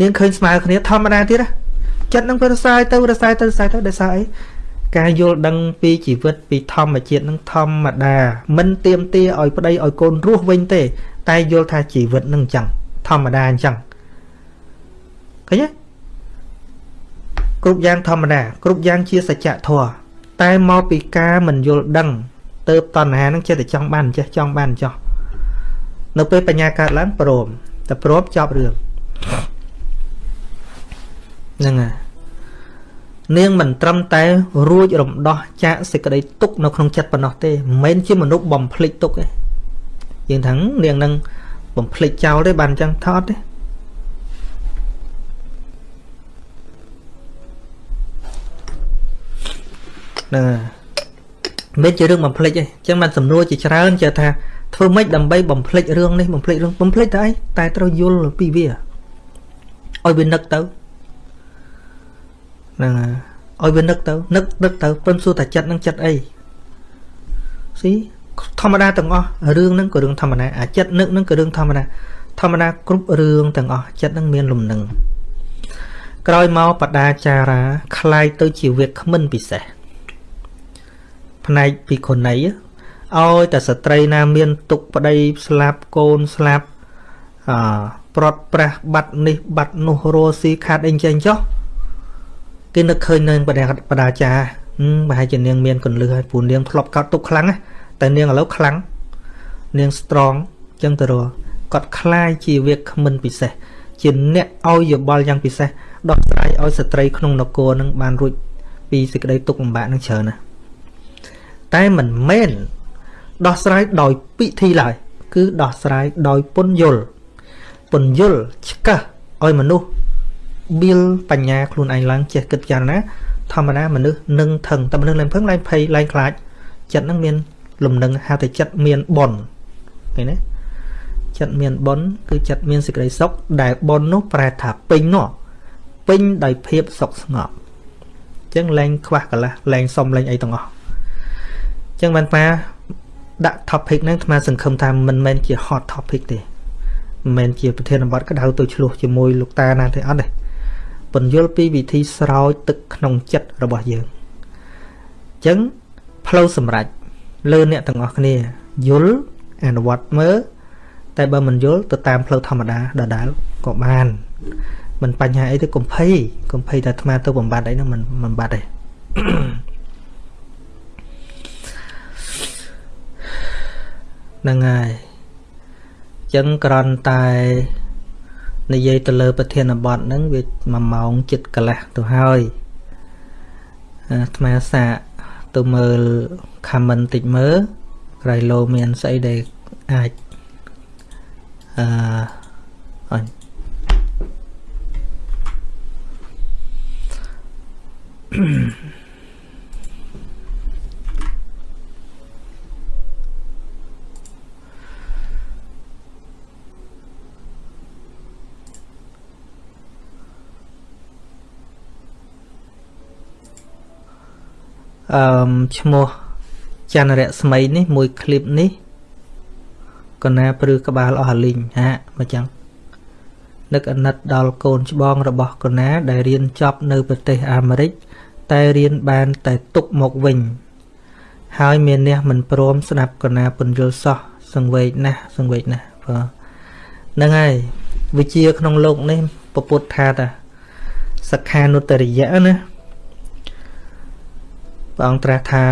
នាងឃើញស្មើគ្នាធម្មតាទៀតចិត្តនឹងវារសាយទៅរសាយទៅរសាយទៅដោយសារអីការយល់ដឹងពីជីវិតពីធម្មជាតិនឹងធម្មតាមិនទៀមទាឲ្យប្តីឲ្យកូនរស់វិញទេ តែយល់ថាជីវិតនឹងអញ្ចឹងធម្មតាអញ្ចឹង ឃើញទេគ្រប់យ៉ាងធម្មតាគ្រប់យ៉ាងជាសច្ចធម៌តែមកពីការមិនយល់ដឹងទៅតណ្ហានឹងចិត្តតែចង់បានចេះចង់បានចោះនៅពេលបញ្ញាកើតឡើងព្រមតែព្រមចប់រឿងហ្នឹងហើយនាងមិនត្រឹមតែរួចរំដោះចាកសេចក្តីទុកនៅក្នុងចិត្តប៉ុណ្ណោះទេមិនមែនជាមនុស្សបំភ្លេចទុកទេយើងថានាងនឹងបំភ្លេចចោលទេបានអញ្ចឹងថតទេ ហ្នឹងមិនជារឿងបំភ្លេចទេអញ្ចឹងបានសំណួរជាច្រើនចេះថាធ្វើម៉េចដើម្បីបំភ្លេចរឿងនេះបំភ្លេចរឿងបំភ្លេចតែអីតែត្រូវយល់ពីវាឲ្យវានឹកទៅហ្នឹងឲ្យវានឹកទៅនឹកនឹកទៅពឹងសួរតែចិត្តនឹងចិត្តអីស៊ីធម្មតាទាំងអស់រឿងហ្នឹងក៏រឿងធម្មតាអាចិត្តនឹកហ្នឹងក៏រឿងធម្មតាធម្មតាគ្រប់រឿងទាំងអស់ចិត្តហ្នឹងមានលំនឹងក្រោយមកបដាចារាคล้ายទៅជាវាគ្មិនពិសេស ផ្នែកពីខុណីឲ្យតែស្ត្រីណាមានទុកប្តីស្លាប់កូនស្លាប់អប្រត់ប្រាស់បាត់នេះបាត់នោះរស់ស៊ីខាត់អីចេះចុះគេនឹកឃើញនៅបដាបដាចាប្រហែលជានាងមានកੁੰលឹះហើយពូនាងធ្លាប់កោតទុកខ្លាំងតែនាងឥឡូវខ្លាំងនាង strong ចឹងទៅរគាត់คล้ายជាវាគ្មិនពិសេសជាអ្នកឲ្យយោបល់យ៉ាងពិសេសដោះស្រាយឲ្យស្ត្រីក្នុងនគរនឹងបានរួចពីសេចក្តីទុក្ខលំបាកនឹងច្រើនណាស់ តែមិនមែនដោះស្រាយដោយពិធីឡើយគឺដោះស្រាយដោយពន្យល់ពន្យល់ឆ្កឹះឲ្យមនុស្សបៀលបញ្ញាខ្លួនឯងឡើងចេះគិតពិចារណាធម្មតាមនុស្សនឹងថឹងតែមនុស្សឡើងភឹងឡើងភ័យឡើងខ្លាចចិត្តនឹងមានលំនឹងហៅតែចិត្តមានបនឃើញទេចិត្តមានបនគឺចិត្តមានសេចក្តីសុខដែលបននោះប្រែថាពេញនោះពេញដោយភាពសុខស្ងប់អញ្ចឹងលែងខ្វះកន្លះលែងសុំលែងអីទាំងអស់អញ្ចឹងបានប៉ាដាក់ topic ហ្នឹងអាសង្ឃឹមថាមិនមែនជា hot topic ទេមិនមែនជាប្រធានបទក្តៅទៅឆ្លោះជាមួយលោកតាណាទេអត់ទេពន្យល់ពីវិធីស្រោចទឹកក្នុងចិត្តរបស់យើងអញ្ចឹងផ្លូវសម្រេចលើអ្នកទាំងអស់គ្នាយល់អនុវត្តមើលតែបើមិនយល់ទៅតាមផ្លូវធម្មតាដដែលក៏បានមិនបញ្ហាអីទេកុំភ័យកុំភ័យតែអាត្មាទៅបំបត្តិអីហ្នឹងមិនមិនបាត់ទេ ហ្នឹងហើយចឹងក្រន់តែនិយាយទៅលើប្រធានបទហ្នឹងវា1ម៉ោងចិត្តកន្លះទៅហើយអាត្មាសាកទៅមើល comment តិចមើលក្រៃលោមានស្អីដែលអាចអឺអញអឺ ឈ្មោះច័ន្ទរស្មីនេះមួយคลิปនេះកណាព្រឺក្បាលអស់អាលីងហាមកចឹងនឹកអាណិតដល់កូនច្បងរបស់កណាដែលរៀនចប់នៅប្រទេសអាមេរិកតែរៀនបានតែទុកមកវិញ ហើយមានអ្នកមិនព្រមស្ដាប់កណាពន្យល់សោះសង្វេកណាស់សង្វេកណាស់បើហ្នឹងហើយវិជាក្នុងโลกនេះពពុទ្ធថាតាសក្ខានុត្តរិយៈណា ព្រះអង្គត្រាស់ថា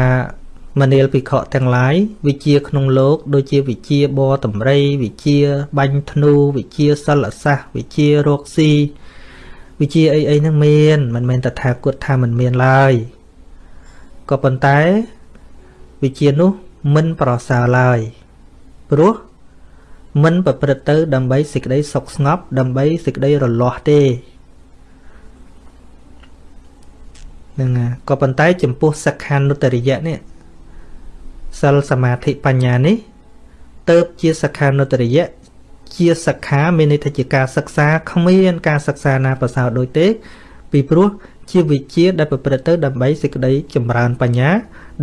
មនាលភិក្ខុទាំងឡាយវិជាក្នុងលោកដូចជាវិជាបរតម្រៃវិជាបាញ់ធ្នូវិជាសិលសាស្ត្រវិជារកស៊ីវិជាអីអីហ្នឹងមានមិនមែនតថាគតថាមិនមានឡើយក៏ប៉ុន្តែវិជានោះមិនប្រសើរឡើយព្រោះមិនប្រព្រឹត្តទៅដើម្បីសេចក្តីសុខស្ងប់ដើម្បីសេចក្តីរលាស់ទេ ហ្នឹងក៏ប៉ុន្តែចំពោះសក្ខានុត្តរិយៈនេះសិលសមាធិបញ្ញានេះទៅជាសក្ខានុត្តរិយៈជាសិក្ខាមានន័យថាជាការសិក្សាគ្មានការសិក្សាណាប្រសើរដូចទេ ពីព្រោះជាវិជាដែលប្រព្រឹត្តទៅដើម្បីសេចក្តីចម្រើនបញ្ញា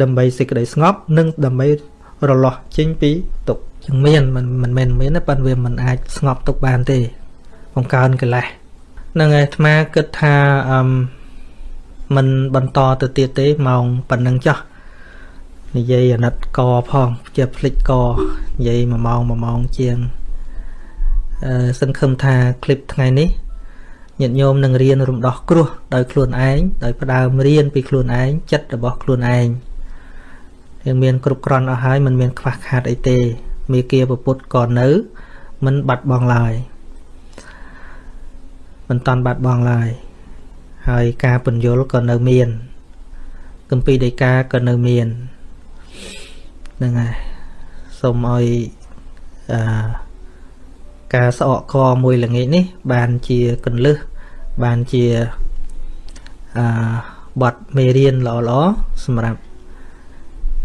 ដើម្បីសេចក្តីស្ងប់ និងដើម្បីរលាស់ចេញពីទុក្ខចឹងមានមិនមិនមែនមានទេប៉ុន្តែវាមិនអាចស្ងប់ទុក្ខបានទេបង្កើនកិលេសនឹងឯអាត្មាគិតថាអឺ មិនបន្តទៅទៀតទេម៉ោងប៉ុណ្ណឹងចោះនិយាយអាណិតកផងជាភ្លេចកនិយាយ1ម៉ោង1ម៉ោងជាងអឺសង្ឃឹមថាคลิปថ្ងៃនេះញាតិញោមនឹងរៀនរំដោះគ្រោះដោយខ្លួនឯងដោយផ្ដើមរៀនពីខ្លួនឯងចិត្តរបស់ខ្លួនឯងយើងមានគ្រប់គ្រាន់អស់ហើយមិនមានខ្វះខាតអីទេមេគាពុទ្ធក៏នៅមិនបាត់បង់ឡើយមិនតាន់បាត់បង់ឡើយ ហើយការពន្យល់ក៏នៅមានគម្ពីរដីកាក៏នៅមានហ្នឹងហើយសូមឲ្យអឺការស្អកកមួយល្ងាចនេះ បានជាកន្លឹះបានជាអឺបတ်មេរៀនល្អៗសម្រាប់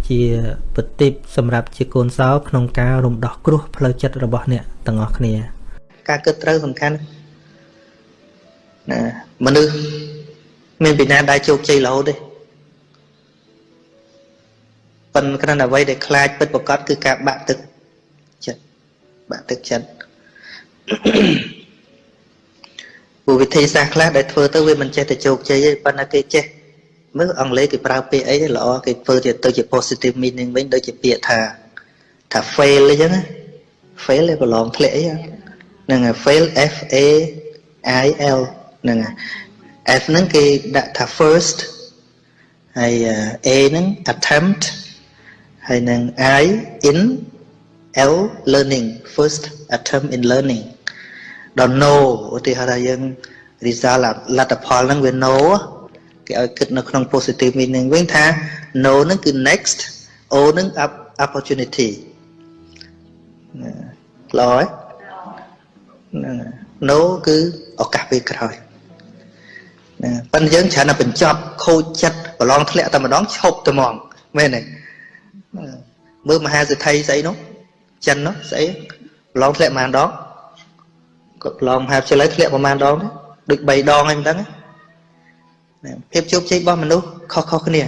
ជាបតិបសម្រាប់ជាកូនសោក្នុងការរំដោះគ្រោះផ្លូវចិត្តរបស់អ្នកទាំងអស់គ្នា ការគិតត្រូវសំខាន់ ណាមនុស្សមានពីណាដែលជោគជ័យរហូតទេប៉ុន្តែគ្រាន់តែអ្វីដែលខ្លាចពិតប្រកបគឺការបាក់ទឹកចិត្តបាក់ទឹកចិត្តពូវិធីសាស្ត្រខ្លះដែលធ្វើទៅវាមិនចេះតែជោគជ័យទេប៉ុន្តែគេចេះមើលអង់គ្លេសគេប្រើពាក្យអីល្អគេធ្វើទៅជា positive meaning វិញដូចជាពាក្យថាថា fail អីចឹង fail ឯងប្រឡងធ្លាក់អីហ្នឹងហើយ fail F A I L ហ្នឹងហើយ F ហ្នឹងគេដាក់ថា first ហើយ A ហ្នឹង attempt ហើយនឹង I in L learning first attempt in learning ដល់ no ឧទាហរណ៍ថាយើង result លទ្ធផលហ្នឹងវា no គេឲ្យគិតនៅក្នុង positive meaning វិញថា no ហ្នឹងគឺ next o ហ្នឹង opportunity ល្អហើយហ្នឹង no គឺឱកាសពេលក្រោយ ណាប៉ុន្តែយើងច្រើនតែបញ្ចប់ខូចចិត្តប្រឡងធ្លាក់តែម្ដងឈប់តែហ្មងមែនទេមើលមហាសេដ្ឋីស្អីនោះចិននោះស្អីប្រឡងធ្លាក់ប៉ុន្មានដងគាត់ប្រឡងមហាវិទ្យាល័យធ្លាក់ប្រហែលដងដូច3ដងហ្នឹងមិនដឹងភាពជោគជ័យរបស់មនុស្សខុសៗគ្នា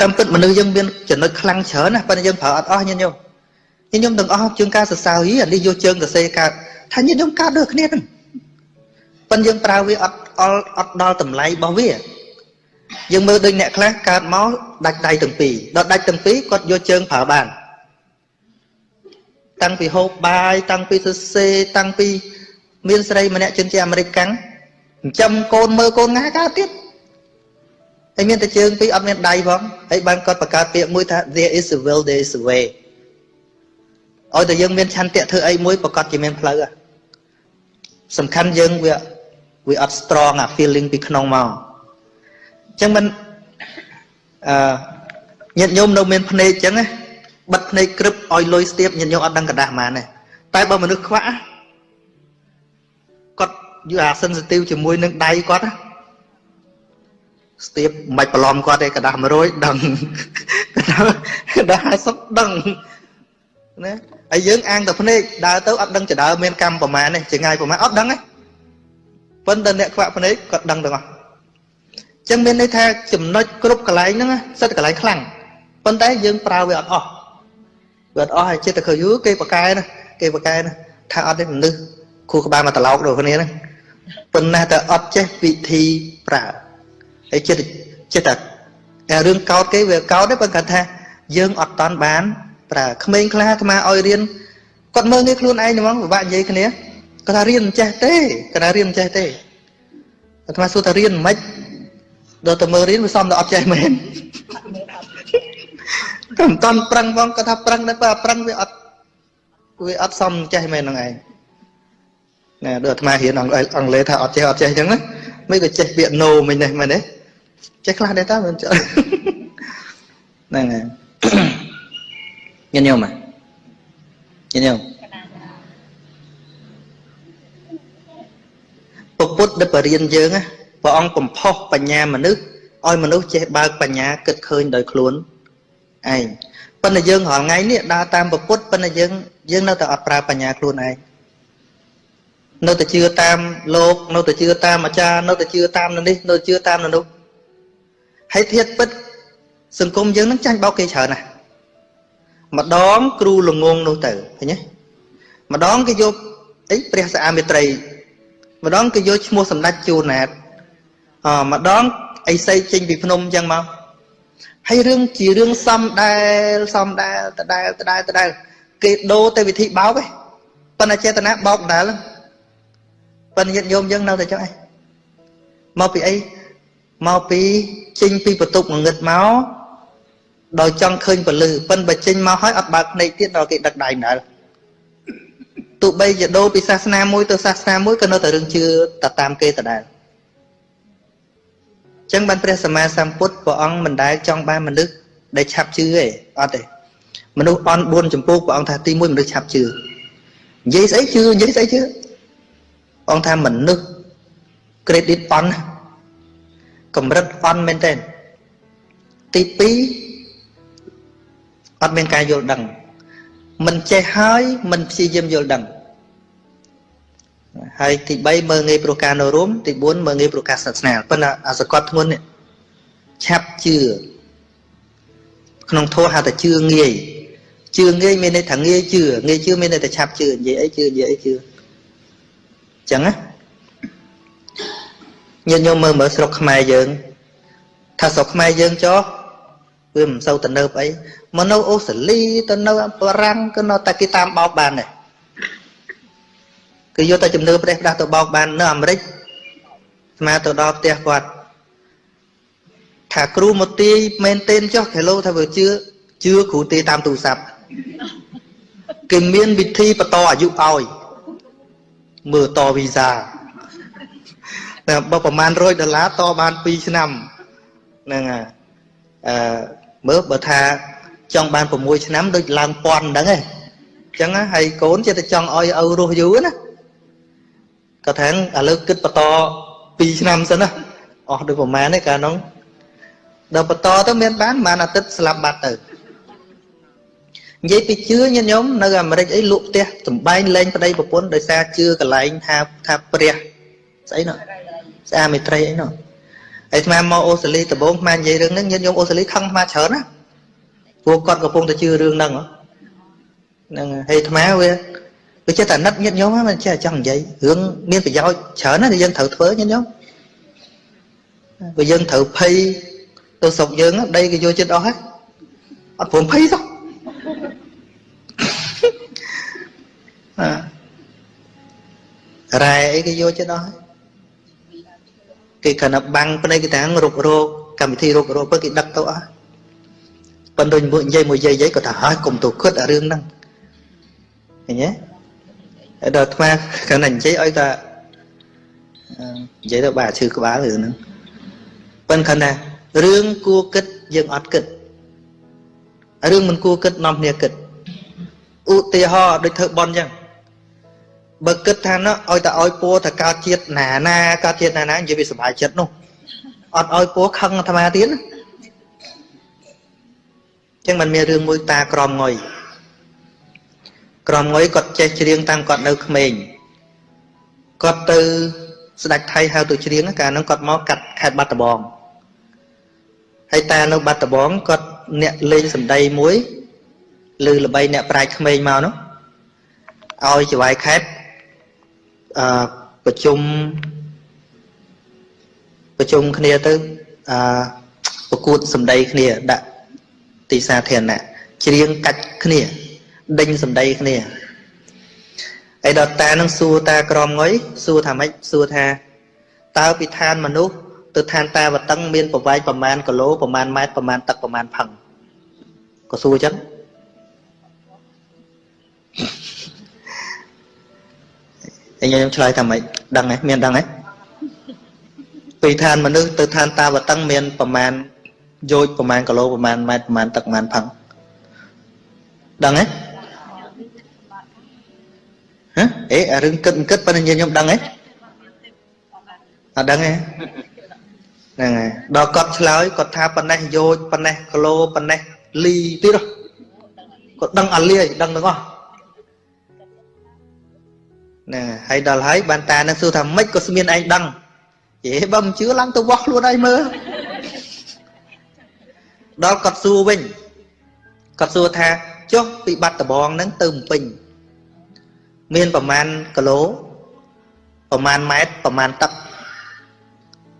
តាមពិតមនុស្សយើងមានចំណុចខ្លាំងច្រើនណាប៉ុន្តែយើងប្រើអត់អស់ញាតិញោមញាតិញោមទាំងអស់ជើងការសរសើរយីអានេះយកជើងសរសេរកើតថាញាតិញោមកើតដូចគ្នាហ្នឹង ប៉ុន្តែយើងប្រើវាអត់អល់អត់ដល់តម្លៃរបស់វាយើងមើលដូចអ្នកខ្លះកើតមកដាច់ដៃទាំងពីរដល់ដាច់ទាំងពីរគាត់យកជើងប្រើបាន តាំងពីហូបបាយតាំងពីសរសេរតាំងពី មានស្រីម្នាក់ជនជាតិអាមេរិកកាំងចិញ្ចឹមកូនមើលកូនងាកើតទៀតហើយមានតែជើងពីរអត់មានដៃផងហើយបានគាត់បង្កើតពាក្យមួយថា there is a will there is a way ឲ្យតែយើងមានឆន្ទៈធ្វើអីមួយប្រកាសជាមានផ្លូវសំខាន់យើងវា វាអត់ strong អា feeling ពីក្នុងមកអញ្ចឹងមិនអឺញាតិញោមនៅមានភ្នែកអញ្ចឹងណាបិទភ្នែកក្រឹបឲ្យលុយស្ទាបញាតិញោមអត់ដឹងกระดาษហ្មងទេតែបើមនុស្សខ្វាក់គាត់យកអា sensitive ជាមួយនឹងដៃគាត់ស្ទាបមិនបាច់ប្រឡំគាត់ទេกระดาษ100ដឹងกระดาษ50ដឹងណាហើយយើងអាងតែភ្នែកដើរទៅអត់ដឹងចដើមានកម្មប្រមាណទេចងាយប្រមាណអត់ដឹងទេ ប៉ុន្តែអ្នកខ្វាក់ភ្នែកគាត់ដឹងទាំងអស់ចឹងមានន័យថាចំណុចគ្រប់កន្លែងហ្នឹងសិតកន្លែងខ្លាំងប៉ុន្តែយើងប្រើវាអត់អស់វាអត់អស់ហើយចិត្តតែឃើញយូគេបកែណាគេបកែណាថាអត់ទេមនុស្សគូក្បាលមកត្រឡោកដូចគ្នាហ្នឹងប៉ុន្តែតែអត់ចេះវិធីប្រើហើយចិត្តចិត្តតែរឿងកោតគេវាកោតទេប៉ុន្តែថាយើងអត់តាន់បានប្រើក្មេងខ្លះអាត្មាឲ្យរៀនគាត់មើលងាយខ្លួនឯងហ្មងពិបាកនិយាយគ្នា គាត់ថារៀនមិនចេះទេគាត់ថារៀនមិនចេះទេអាត្មាសួរថារៀនមិនដល់តែមើលរៀនវាសំដល់អត់ចេះមែនគាត់មិនតន់ប្រឹងផងគាត់ថាប្រឹងតែបើប្រឹងវាអត់វាអត់សមចេះមែនហ្នឹងឯងណាដូចអាត្មារៀនអង់គ្លេសថាអត់ចេះអត់ចេះអញ្ចឹងណាមិនក៏ចេះពាក្យ no មិញនេះមែនទេចេះខ្លះដែរតើមិនចេះហ្នឹងហើយញញោមញញោម ពពុទ្ធដែលបរៀនយើងព្រះអង្គបំផុសបញ្ញាមនុស្សឲ្យមនុស្សចេះបើកបញ្ញាគិតឃើញដោយខ្លួនឯងប៉ុន្តែយើងរាល់ថ្ងៃនេះដើរតាមពពុទ្ធប៉ុន្តែយើងយើងនៅតែអត់ប្រើបញ្ញាខ្លួនឯងនៅតែជឿតាមលោកនៅតែជឿតាមអាចារ្យនៅតែជឿតាមនេះនៅជឿតាមនោះហើយធៀបពិត សង្គមយើងនឹងចាញ់បោកគេច្រើនណាស់ម្ដងគ្រូល្ងងនោះទៅឃើញទេម្ដងគេយកអីព្រះសាអាមេត្រី ម្ដងគេយកឈ្មោះសម្ដេចជួនណាតអម្ដងអីសីចេញពីភ្នំអញ្ចឹងមកហើយរឿងជារឿងសំដែលសំដែលដដែលដដែលដដែលគេដូរទៅវិធីបោកឯងប៉ុន្តែចេតនាបោកដដែលប៉ុន្តែញាតិញោមយើងនៅតែចឹងឯងមកពីអីមកពីចេញពីបន្ទប់ងងឹតមកដោយចង់ឃើញពលឺប៉ិនបើចេញមកហើយអត់បើកភ្នែកទៀតដល់គេដឹកដៃដែរ ទោះបីជាដូរពីសាសនាមួយទៅសាសនាមួយក៏នៅតែរឿងជឿទៅតាមគេដដែលចឹងបានព្រះសម្មាសម្ពុទ្ធព្រះអង្គមិនដែលចង់បានមនុស្សដែលឆាប់ជឿទេអត់ទេមនុស្សអន់4ចម្ពោះព្រះអង្គថាទី1មនុស្សឆាប់ជឿនិយាយស្អីជឿនិយាយស្អីជឿព្រះអង្គថាមនុស្ស credit អន់កម្រិតអន់មែនទេទី2អត់មានការយល់ដឹង មិនចេះហើយមិនព្យាយាមយល់ដឹងហើយទី3មើងងាយព្រោះការនៅរួមទី4មើងងាយព្រោះការសាសនាប៉ុន្តែអាសកត់ធ្ងន់នេះឆាប់ជឿក្នុងធម៌ហៅថាជឿងាយជឿងាយមានន័យថាងាយជឿងាយជឿមានន័យថាឆាប់ជឿនិយាយអីជឿនិយាយអីជឿអញ្ចឹងណាញាតិញោមមើលមើលស្រុកខ្មែរយើង ថាស្រុកខ្មែរយើងចុះ វាមិនសូវទៅនៅអីមកនៅអូស្ត្រាលីទៅនៅបារាំងក៏នៅតែគេតាមបោកបានដែរគឺយកតែជំនឿប្រេះផ្ដាស់ទៅបោកបាននៅអាមេរិកស្មាទៅដល់ផ្ទះគាត់ថាគ្រូមកទាយមែនទែនចុះគេលោថាវាជឿជឿគ្រូទាយតាមទូរស័ព្ទគេមានវិធីបន្តអាយុឲ្យមើលតវីសាតែបើប្រហែល100ដុល្លារតបាន2ឆ្នាំហ្នឹងហើយអឺ មើលបើថាចង់បាន6ឆ្នាំដូចឡើងពាន់ហ្នឹងឯងអញ្ចឹងហើយកូនចេះតែចង់ឲ្យឪរស់យូរណាគាត់ថាឥឡូវគិតបន្ត2ឆ្នាំសិនណាអស់ដូចប្រហែលទេកាលនោះដល់បន្តទៅមានបានប្រហែលអាទិត្យស្លាប់បាត់ទៅនិយាយពីជឿញាតិញោមនៅអាមេរិកអីលក់ផ្ទះសំបែងលេងប្តីប្រពន្ធដោយសារជឿកន្លែងថាថាព្រះស្អីនោះស្អាមេត្រីអីនោះ ហើយស្មានមកអូស្ត្រាលីដំបូងស្មាននិយាយរឿងហ្នឹងញាតិញោមអូស្ត្រាលីខឹងស្មានច្រើនណាព្រោះគាត់កំពុងតែជឿរឿងហ្នឹងហ្នឹងហើយអាត្មាវាវាចេះតែណិតញាតិញោមមិនចេះចង់និយាយរឿងមានប្រយោជន៍ច្រើនណាស់ដែលយើងត្រូវធ្វើញាតិញោមបើយើងត្រូវភ័យទៅស្រុកយើងដីគេយកចិត្តអស់ហើយអត់ព្រមភ័យទេរ៉ែអីគេយកចិត្តអស់ហើយ គេគ្រាន់តែបាំងភ្នែកគេតាំងរុករោគកម្មវិធីរុករោគពើគេដឹកទៅអស់ប៉ុន្តែមួយនិយាយមួយយាយយាយក៏ថាហើយកុំទៅគិតអារឿងហ្នឹងឃើញទេហើយដល់អាត្មាគ្រាន់តែនិយាយឲ្យតែនិយាយទៅបាទឈឺក្បាលរឿងហ្នឹងប៉ុន្តែគ្រាន់តែរឿងគួរគិតយើងអត់គិតរឿងមិនគួរគិតនាំគ្នាគិតឧទាហរណ៍ដូចធ្វើបន់អញ្ចឹង បើគិតថាណោះឲ្យតែឲ្យពោថាកើតជាតិណាណាកើតជាតិណាណានិយាយវាសុបាយចិត្តនោះអត់ឲ្យពោខឹងអាត្មាទៀតណាចឹងมันមានរឿងមួយតាក្រមងុយក្រមងុយគាត់ចេះច្រៀងតាំងគាត់នៅក្មេងគាត់ទៅស្ដេចថៃហៅទៅច្រៀងកាលហ្នឹងគាត់មកកាត់ខេត្តបាត់ដំបងហើយតានៅបាត់ដំបងគាត់អ្នកលេងសម្ដីមួយឬល្បីអ្នកប្រាជ្ញក្មេងមកនោះឲ្យចវាយខេត្ត អឺប្រជុំប្រជុំគ្នាទៅអឺប្រកួតសម្ដីគ្នាដាក់ទីសាធារណៈច្រៀងកាច់គ្នាដេញសម្ដីគ្នាឯដល់តានឹងសួរតាក្រមងុយសួរថាម៉េចសួរថាតើពីឋានមនុស្សទៅឋានតាវតឹងមានប្រវែងប្រមាណគីឡូប្រមាណម៉ែត្រប្រមាណទឹកប្រមាណផឹងក៏សួរអញ្ចឹង អញខ្ញុំឆ្លើយថាម៉េចដឹងទេមានដឹងទេពីឋានមនុស្សទៅឋានតាវតឹងមានប្រមាណយោជប្រមាណគីឡូប្រមាណម៉ែត្រប្រមាណទឹកប្រមាណផឹងដឹងទេហ៎អេអារឿងគិតគិតប៉ុន្តែខ្ញុំដឹងទេអត់ដឹងទេហ្នឹងហើយដល់គាត់ឆ្លើយគាត់ថាប៉ុណ្ណេះយោជប៉ុណ្ណេះគីឡូប៉ុណ្ណេះលីទៀតគាត់ដឹងអាលាយដឹងទាំងអស់ ណាហើយដល់ហើយបានតានឹងសួរថាម៉េចក៏ស្មានឯងដឹងយេបើមិនជឿឡើងទៅវោះខ្លួនឯងមើលដល់គាត់សួរវិញគាត់សួរថាចុះពីបាត់ដបងហ្នឹងទៅបំពេញមានប្រមាណគីឡូប្រមាណម៉ែត្រប្រមាណទឹក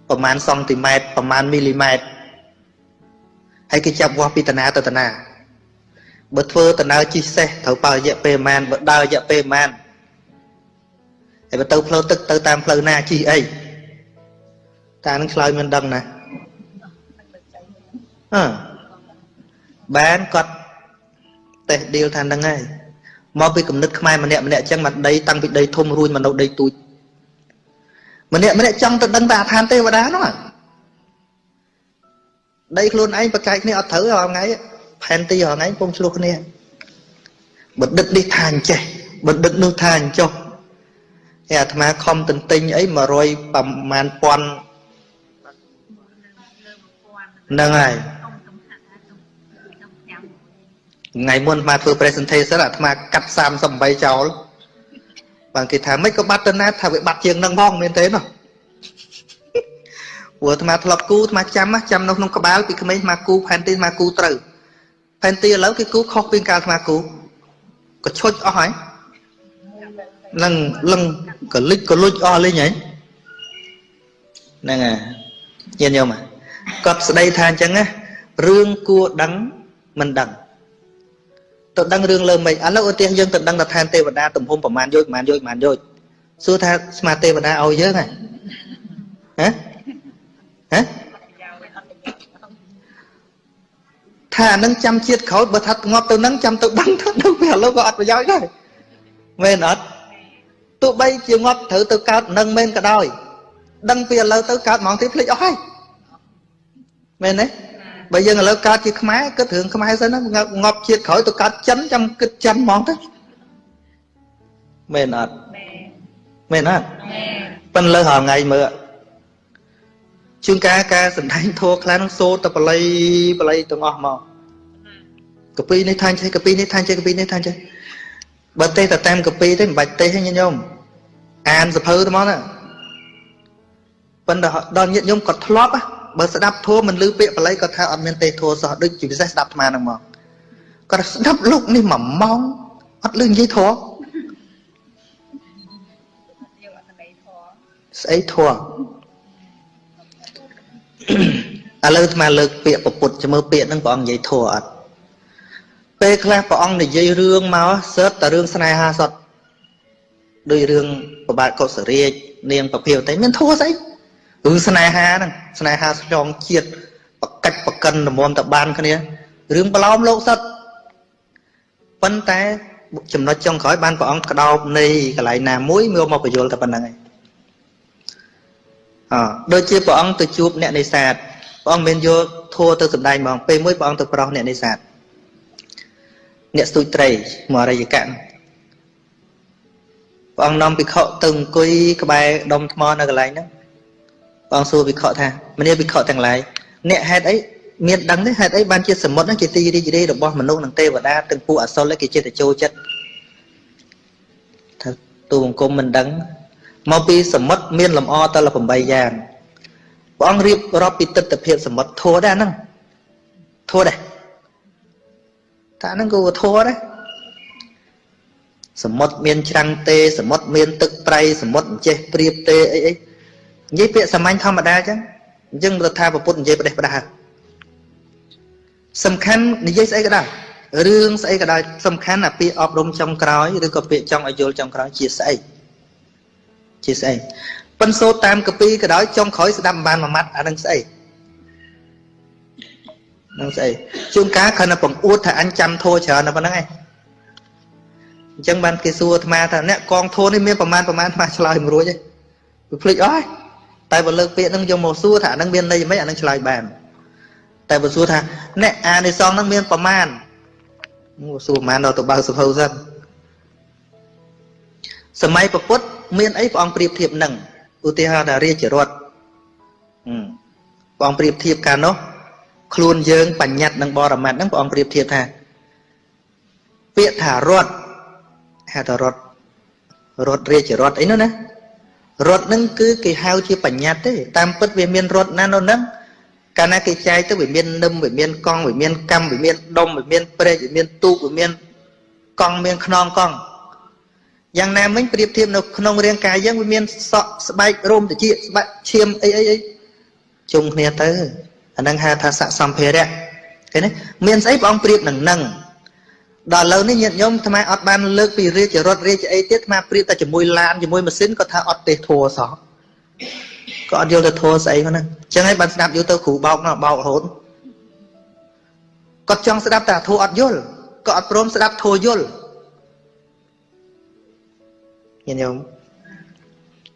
ប្រមាណសង់ទីម៉ែត្រប្រមាណមីលីម៉ែត្រហើយគេចាប់វាស់ពីតាណាទៅតាណាបើធ្វើដំណើរជិះសេះត្រូវបើរយៈពេលប្រហែលបើដើររយៈពេលប្រហែល ហើយបើទៅផ្លូវទឹកទៅតាមផ្លូវណាជិះអីតានឹងឆ្លើយមិនដឹងណាអឺបានគាត់តេះឌីលថាហ្នឹងហើយមកពីគំនិតខ្មែរម្នាក់ម្នាក់អញ្ចឹងមកដីតាំងពីដីធំរួញមកនៅដីទូចម្នាក់ម្នាក់ចង់ទៅដឹងតែអាឋានទេវតានោះដីខ្លួនឯងប្រកែកគ្នាអត់ត្រូវរាល់ថ្ងៃផែនទីរាល់ថ្ងៃពុំឆ្លោះគ្នាបណ្ឌិតនេះថាអញ្ចេះបណ្ឌិតនោះថាអញ្ចោះ ហើយអាត្មាខំទន្ទិញអី100ប្រមាណពាន់ហ្នឹងហើយថ្ងៃមុនអាត្មាធ្វើ presentation អាត្មាកាត់38ចោលបើគេថាមិនក៏បាត់ទៅណាថាវាបាត់ជាងនឹងផងមែនទេណោះព្រោះអាត្មាធ្លាប់គូអាត្មាចាំចាំនៅក្នុងក្បាលពីក្មេងអាត្មាគូផែនទីអាត្មាគូត្រូវផែនទីឥឡូវគេគូខុសពីកាលអាត្មាគូក៏ឈុចអស់ហើយ នឹងលឹងក៏លិចក៏លុចអស់លេងហើយហ្នឹងហើយញាតិញោមគាត់ស្ដីថាអញ្ចឹងណារឿងគួរដឹងមិនដឹងទៅដឹងរឿងលើមិនឥឡូវឧទាហរណ៍យើងទៅដឹងថាឋានទេវតាទំហំប្រមាណយោជប្រមាណយោជប្រមាណយោជសួរថាស្មាទេវតាឲ្យយើងហ៎ហ៎ហ៎ថាអានឹងចាំជាតិក្រោយបើថាងាប់ទៅនឹងចាំទៅដឹងថានឹងពេលឥឡូវក៏អត់ប្រយោជន៍ដែរមែនអត់ ទោះបីជាងាប់ត្រូវទៅកើតនឹងមែនក៏ដោយ ដឹងពីឥឡូវទៅកើតហ្មងទៀតភ្លេចអស់ហើយមែនទេបើយើងឥឡូវកើតជាខ្មែរគិតរឿងខ្មែរសិនណាងាប់ជាតិក្រោយទៅកើតចិនចាំគិតចិនហ្មងទៅមែនអត់មែនអត់ប៉ិនលើរាល់ថ្ងៃមើលជួនកាលការសំដែងធัวខ្លះនឹងសូត្រតែបល័យបល័យទាំងអស់មកកពីនេះថាចេះកពីនេះថាចេះកពីនេះថាចេះ បើទេសតែតាមកពីទេមិនបាច់ទេសទេញាតិញោមអានសភៅទៅមកណាប៉ុន្តែដល់ញាតិញោមគាត់ធ្លាប់បើស្ដាប់ធម៌មិនលឺពាក្យបល័យគាត់ថាអត់មានទេសធម៌សោះដូចជាពិសេសស្ដាប់អាត្មាហ្នឹងមកគាត់ស្ដាប់លោកនេះមួយម៉ោងអត់លឺនិយាយធម៌ស្អីធម៌ឥឡូវអាត្មាលើកពាក្យពុទ្ធជមើពាក្យហ្នឹងព្រះអង្គនិយាយធម៌អត់ ពេលខ្លះព្រះអង្គនិយាយរឿងមកសើតតែរឿងស្នេហាសតដោយរឿងប្របាទកុសរាជនាងប្រភាវតេមានធัวស្អីរឿងស្នេហាហ្នឹងស្នេហាឆ្លងជាតិបកាច់បកិនរមមតបានគ្នារឿងប្រឡោមលោកសត្វប៉ុន្តែចំណុចចុងក្រោយបានព្រះអង្គក្តោបនៃកន្លែងណាមួយមកមកបញ្យល់តែប៉ុណ្្នឹងឯងអដូចជាព្រះអង្គទៅជួបអ្នកនេសាទព្រះអង្គមានយកធัวទៅសម្ដែងហ្មងពេលមួយព្រះអង្គទៅប្រោសអ្នកនេសាទ អ្នកស្ទូចត្រីមរិយកៈព្រះអង្គនាំភិក្ខុទៅអង្គុយក្បែរដុំថ្មនៅកន្លែងហ្នឹងព្រះអង្គសួរភិក្ខុថាមនាភិក្ខុទាំងឡាយអ្នកហេតុអីមានដឹងទេហេតុអីបានជាសមុទ្រហ្នឹងជាទីរីករាយរបស់មនុស្សនិងទេវតាទាំងពួកអសុរគេចិត្តទៅចូលចិត្តថាទូបង្គំមិនដឹងមកពីសមុទ្រមានលំអតល8យ៉ាងព្រះអង្គរៀបរាប់ពីទស្សនភាពសមុទ្រធัวដែរហ្នឹងធัวដែរ ថាហ្នឹងក៏ធัวដែរសមុទ្រមានច្រាំងទេសមុទ្រមានទឹកប្រៃសមុទ្រអញ្ចេះព្រៀបទេអីអីនិយាយពាក្យសាមញ្ញធម្មតាអញ្ចឹងអញ្ចឹងរដ្ឋាភិពុទ្ធនិយាយប្រទេសផ្ដាស់សំខាន់និយាយស្អីក៏ដោយរឿងស្អីក៏ដោយសំខាន់អាពាក្យអប់រំចុងក្រោយឬក៏ពាក្យចង់ឲ្យយល់ចុងក្រោយជាស្អីជាស្អីប៉ិនសូត្រតាមកពីក៏ដោយចុងក្រោយស្ដាប់បានមួយម៉ាត់អានឹងស្អី នឹងស្អីជួនកាលគ្រាន់តែបង្អួតថាអញចាំធោច្រើនតែប៉ុណ្្នឹងឯងអញ្ចឹងបានគេសួរអាត្មាថាអ្នកកងធោនេះមានប្រមាណប្រមាណអាត្មាឆ្លើយមិនរួចទេវាភ្លេចអស់តែបើលើកពាក្យហ្នឹងយកមកសួរថាអានឹងមានន័យមិនអានឹងឆ្លើយបានតែបើសួរថាអ្នកអានិសងហ្នឹងមានប្រមាណមកសួរប្រមាណដល់ទៅបើសុភៅសិនសម័យពពុទ្ធមានអីព្រះអង្គប្រៀបធៀបនឹងឧទាហរណ៍ថារាជរដ្ឋព្រះអង្គប្រៀបធៀបកាលនោះ ខ្លួនយើងបញ្ញត្តិនិងបរមត្តហ្នឹងព្រះអង្គប្រៀបធៀបថា ពាក្យថារដ្ឋហៅថារដ្ឋរដ្ឋរាជរដ្ឋអីនោះណារដ្ឋហ្នឹងគឺគេហៅជាបញ្ញត្តិទេតាមពិតវាមានរដ្ឋណានោះហ្នឹងកាលណាគេចែកទៅវាមាននឹមវាមានកង់វាមានកម្មវាមានដុំវាមានព្រែកវាមានទូកវាមានកង់មានខ្នងកង់យ៉ាងណាមិញប្រៀបធៀបនៅក្នុងរាងកាយយើងវាមានសក់ស្បែករោមតិចស្បែកឈាមអីអីអីជុំគ្នាទៅ អានឹងហៅថាស័កសម្ភារៈឃើញទេមានស្អីព្រះអង្គប្រៀបនឹងនឹងដល់ឥឡូវនេះញាតិញោមអាត្មាអត់បានលើកពីរាជរដ្ឋរាជអីទៀតអាត្មាប្រៀបតែជាមួយឡានជាមួយម៉ាស៊ីនក៏ថាអត់ទេធัวសោះក៏អត់យល់ទៅធัวស្អីហ្នឹងអញ្ចឹងហើយបានស្ដាប់យល់ទៅគ្រូបោកណោះបោករហូតគាត់ចង់ស្ដាប់តែធัวអត់យល់ក៏អត់ព្រមស្ដាប់ធัวយល់ញាតិញោម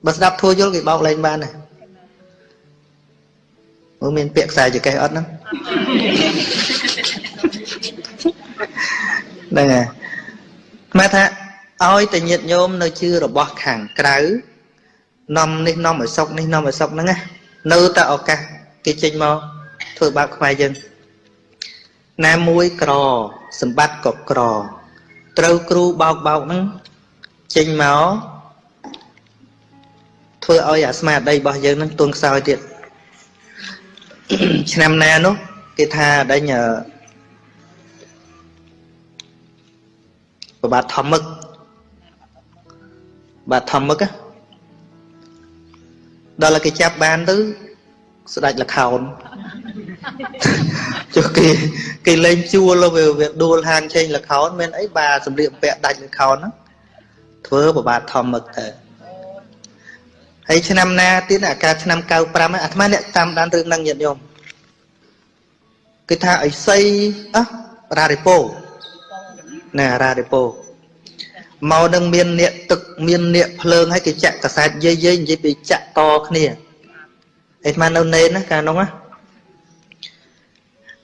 បើស្ដាប់ធัวយល់គេបោកលែងបានណា មើលមានពាក្យខ្សែចកេះអត់ហ្នឹងហ្នឹងហើយមកថាឲ្យតែញាតញោមនៅជឿរបស់ខាងក្រៅនាំនេះនាំឲ្យសុកនេះនាំឲ្យសុកហ្នឹងណានៅតែឱកាសគេចេញមកធ្វើបាបខ្មែរយើងណាមួយក្រសម្បត្តិក៏ក្រ ត្រូវគ្រូបោកបោកហ្នឹងចេញមកធ្វើឲ្យអាស្មារតីរបស់យើងហ្នឹងទន់ខ្សោយទៀត ឆ្នាំណានោះគេថាដេញប្របាទធម្មឹកបាទធម្មឹកដល់គេចាប់បានទៅស្ដាច់លខោនចុះគេគេលេងជួលវាវាដួលហាងឆេងលខោនមានអីបាទសម្លៀកបំពាក់ដាច់លខោនហ្នឹងធ្វើប្របាទធម្មឹកទៅ ហើយឆ្នាំណាទៀតអាការឆ្នាំ95អាត្មាអ្នកតាមដានរឿងហ្នឹងញាតិញោមគឺថាអីសីអះរារិពោណារារិពោមកនឹងមានអ្នកទឹកមានអ្នកភ្លើងហើយគេចាក់កសែតយាយយាយនិយាយពីចាក់តគ្នាអីស្មាននៅនេនណាកាលនោះណា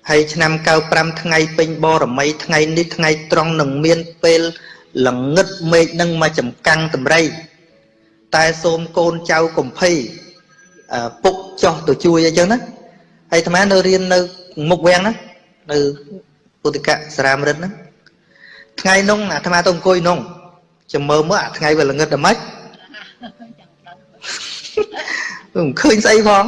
ហើយឆ្នាំ95ថ្ងៃពេញបរមីថ្ងៃនេះថ្ងៃត្រង់នឹងមានពេលល្ងឹតមេឃនឹងមកចំកាំងតម្រៃ តែសូមកូនចៅកំភៃពុកចោះទៅជួយអីចឹងណាហើយអាត្មានៅរៀននៅមុខវាំងណានៅពុទ្ធិកសារាមរិទ្ធហ្នឹងថ្ងៃនោះអាត្មាទៅអង្គុយនោះចាំមើលមើលអាថ្ងៃវាល្ងឹតដល់ម៉េចមិនឃើញស្អីផង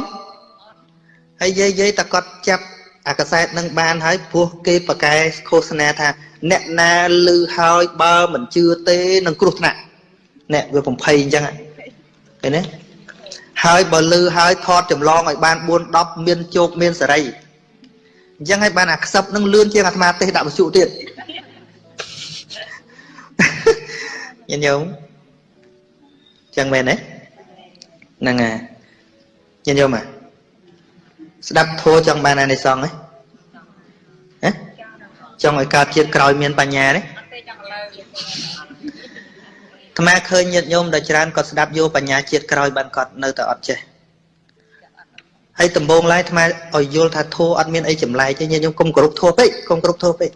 ហើយយាយយាយតគាត់ចាប់អាកសែតនឹងបានហើយព្រោះគេប្រកែឃោសនាថា អ្នកណាលឺហើយបើមិនជឿទេនឹងគ្រោះថ្នាក់អ្នកវាបំភ័យអញ្ចឹង ឃើញទេហើយបើលឺហើយថតចម្លងឲ្យបាន4 10មានជោគមានសេរីអញ្ចឹងហើយបានអាខ្សឹបនឹងលឿនជាងអាត្មាទេសដាក់វិសុទៀតញាតិញោមចឹងមែនទេហ្នឹងហើយញាតិញោមអាស្ដាប់ធัวចង់បានអានិសង្ឃហ៎ហ៎ចង់ឲ្យកើតជាតិក្រោយមានបញ្ញាទេអាត្អាមាឃើញញាតិញោមដែលច្រើនគាត់ស្ដាប់យកបញ្ញាជាតិក្រោយបានគាត់នៅតែអត់ចេះហើយដំបងឡាយអាមាឲ្យយល់ថាធោះអត់មានអីចម្លែកទេញាតិញោមកុំគ្រប់ធោះពេកកុំគ្រប់ធោះពេក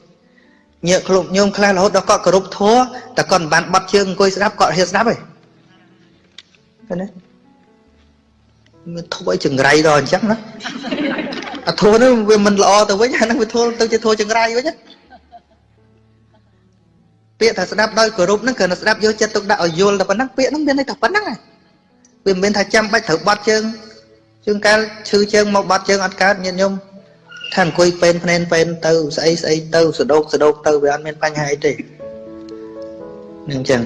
ញាតិខ្លួនញោមខ្លះរហូតដល់គាត់គ្រប់ធោះតែគាត់មិនបានបត់ជើងអង្គុយស្ដាប់គាត់ហ៊ានស្ដាប់ទេឃើញទេមានធោះអីចង្រៃដល់អញ្ចឹងណាអាធោះនោះវាមិនល្អទៅវិញអានឹងវាធោះទៅជាធោះចង្រៃវិញណា ពាក្យថាស្ដាប់ដោយគោរពហ្នឹងគ្រាន់តែស្ដាប់យកចិត្តទុកដាក់ឲ្យយល់តែប៉ុណ្ណឹងពាក្យហ្នឹងមានន័យតែប៉ុណ្ណឹងឯងវាមិនមែនថាចាំបាច់ត្រូវបត់ជើងជើងកាលឈឺជើងមកបត់ជើងអត់កើតញាតិញោមថាអង្គុយពេនភ្នែនពេនទៅស្អីស្អីទៅសដោកសដោកទៅវាអត់មានបញ្ហាអីទេនឹងអញ្ចឹង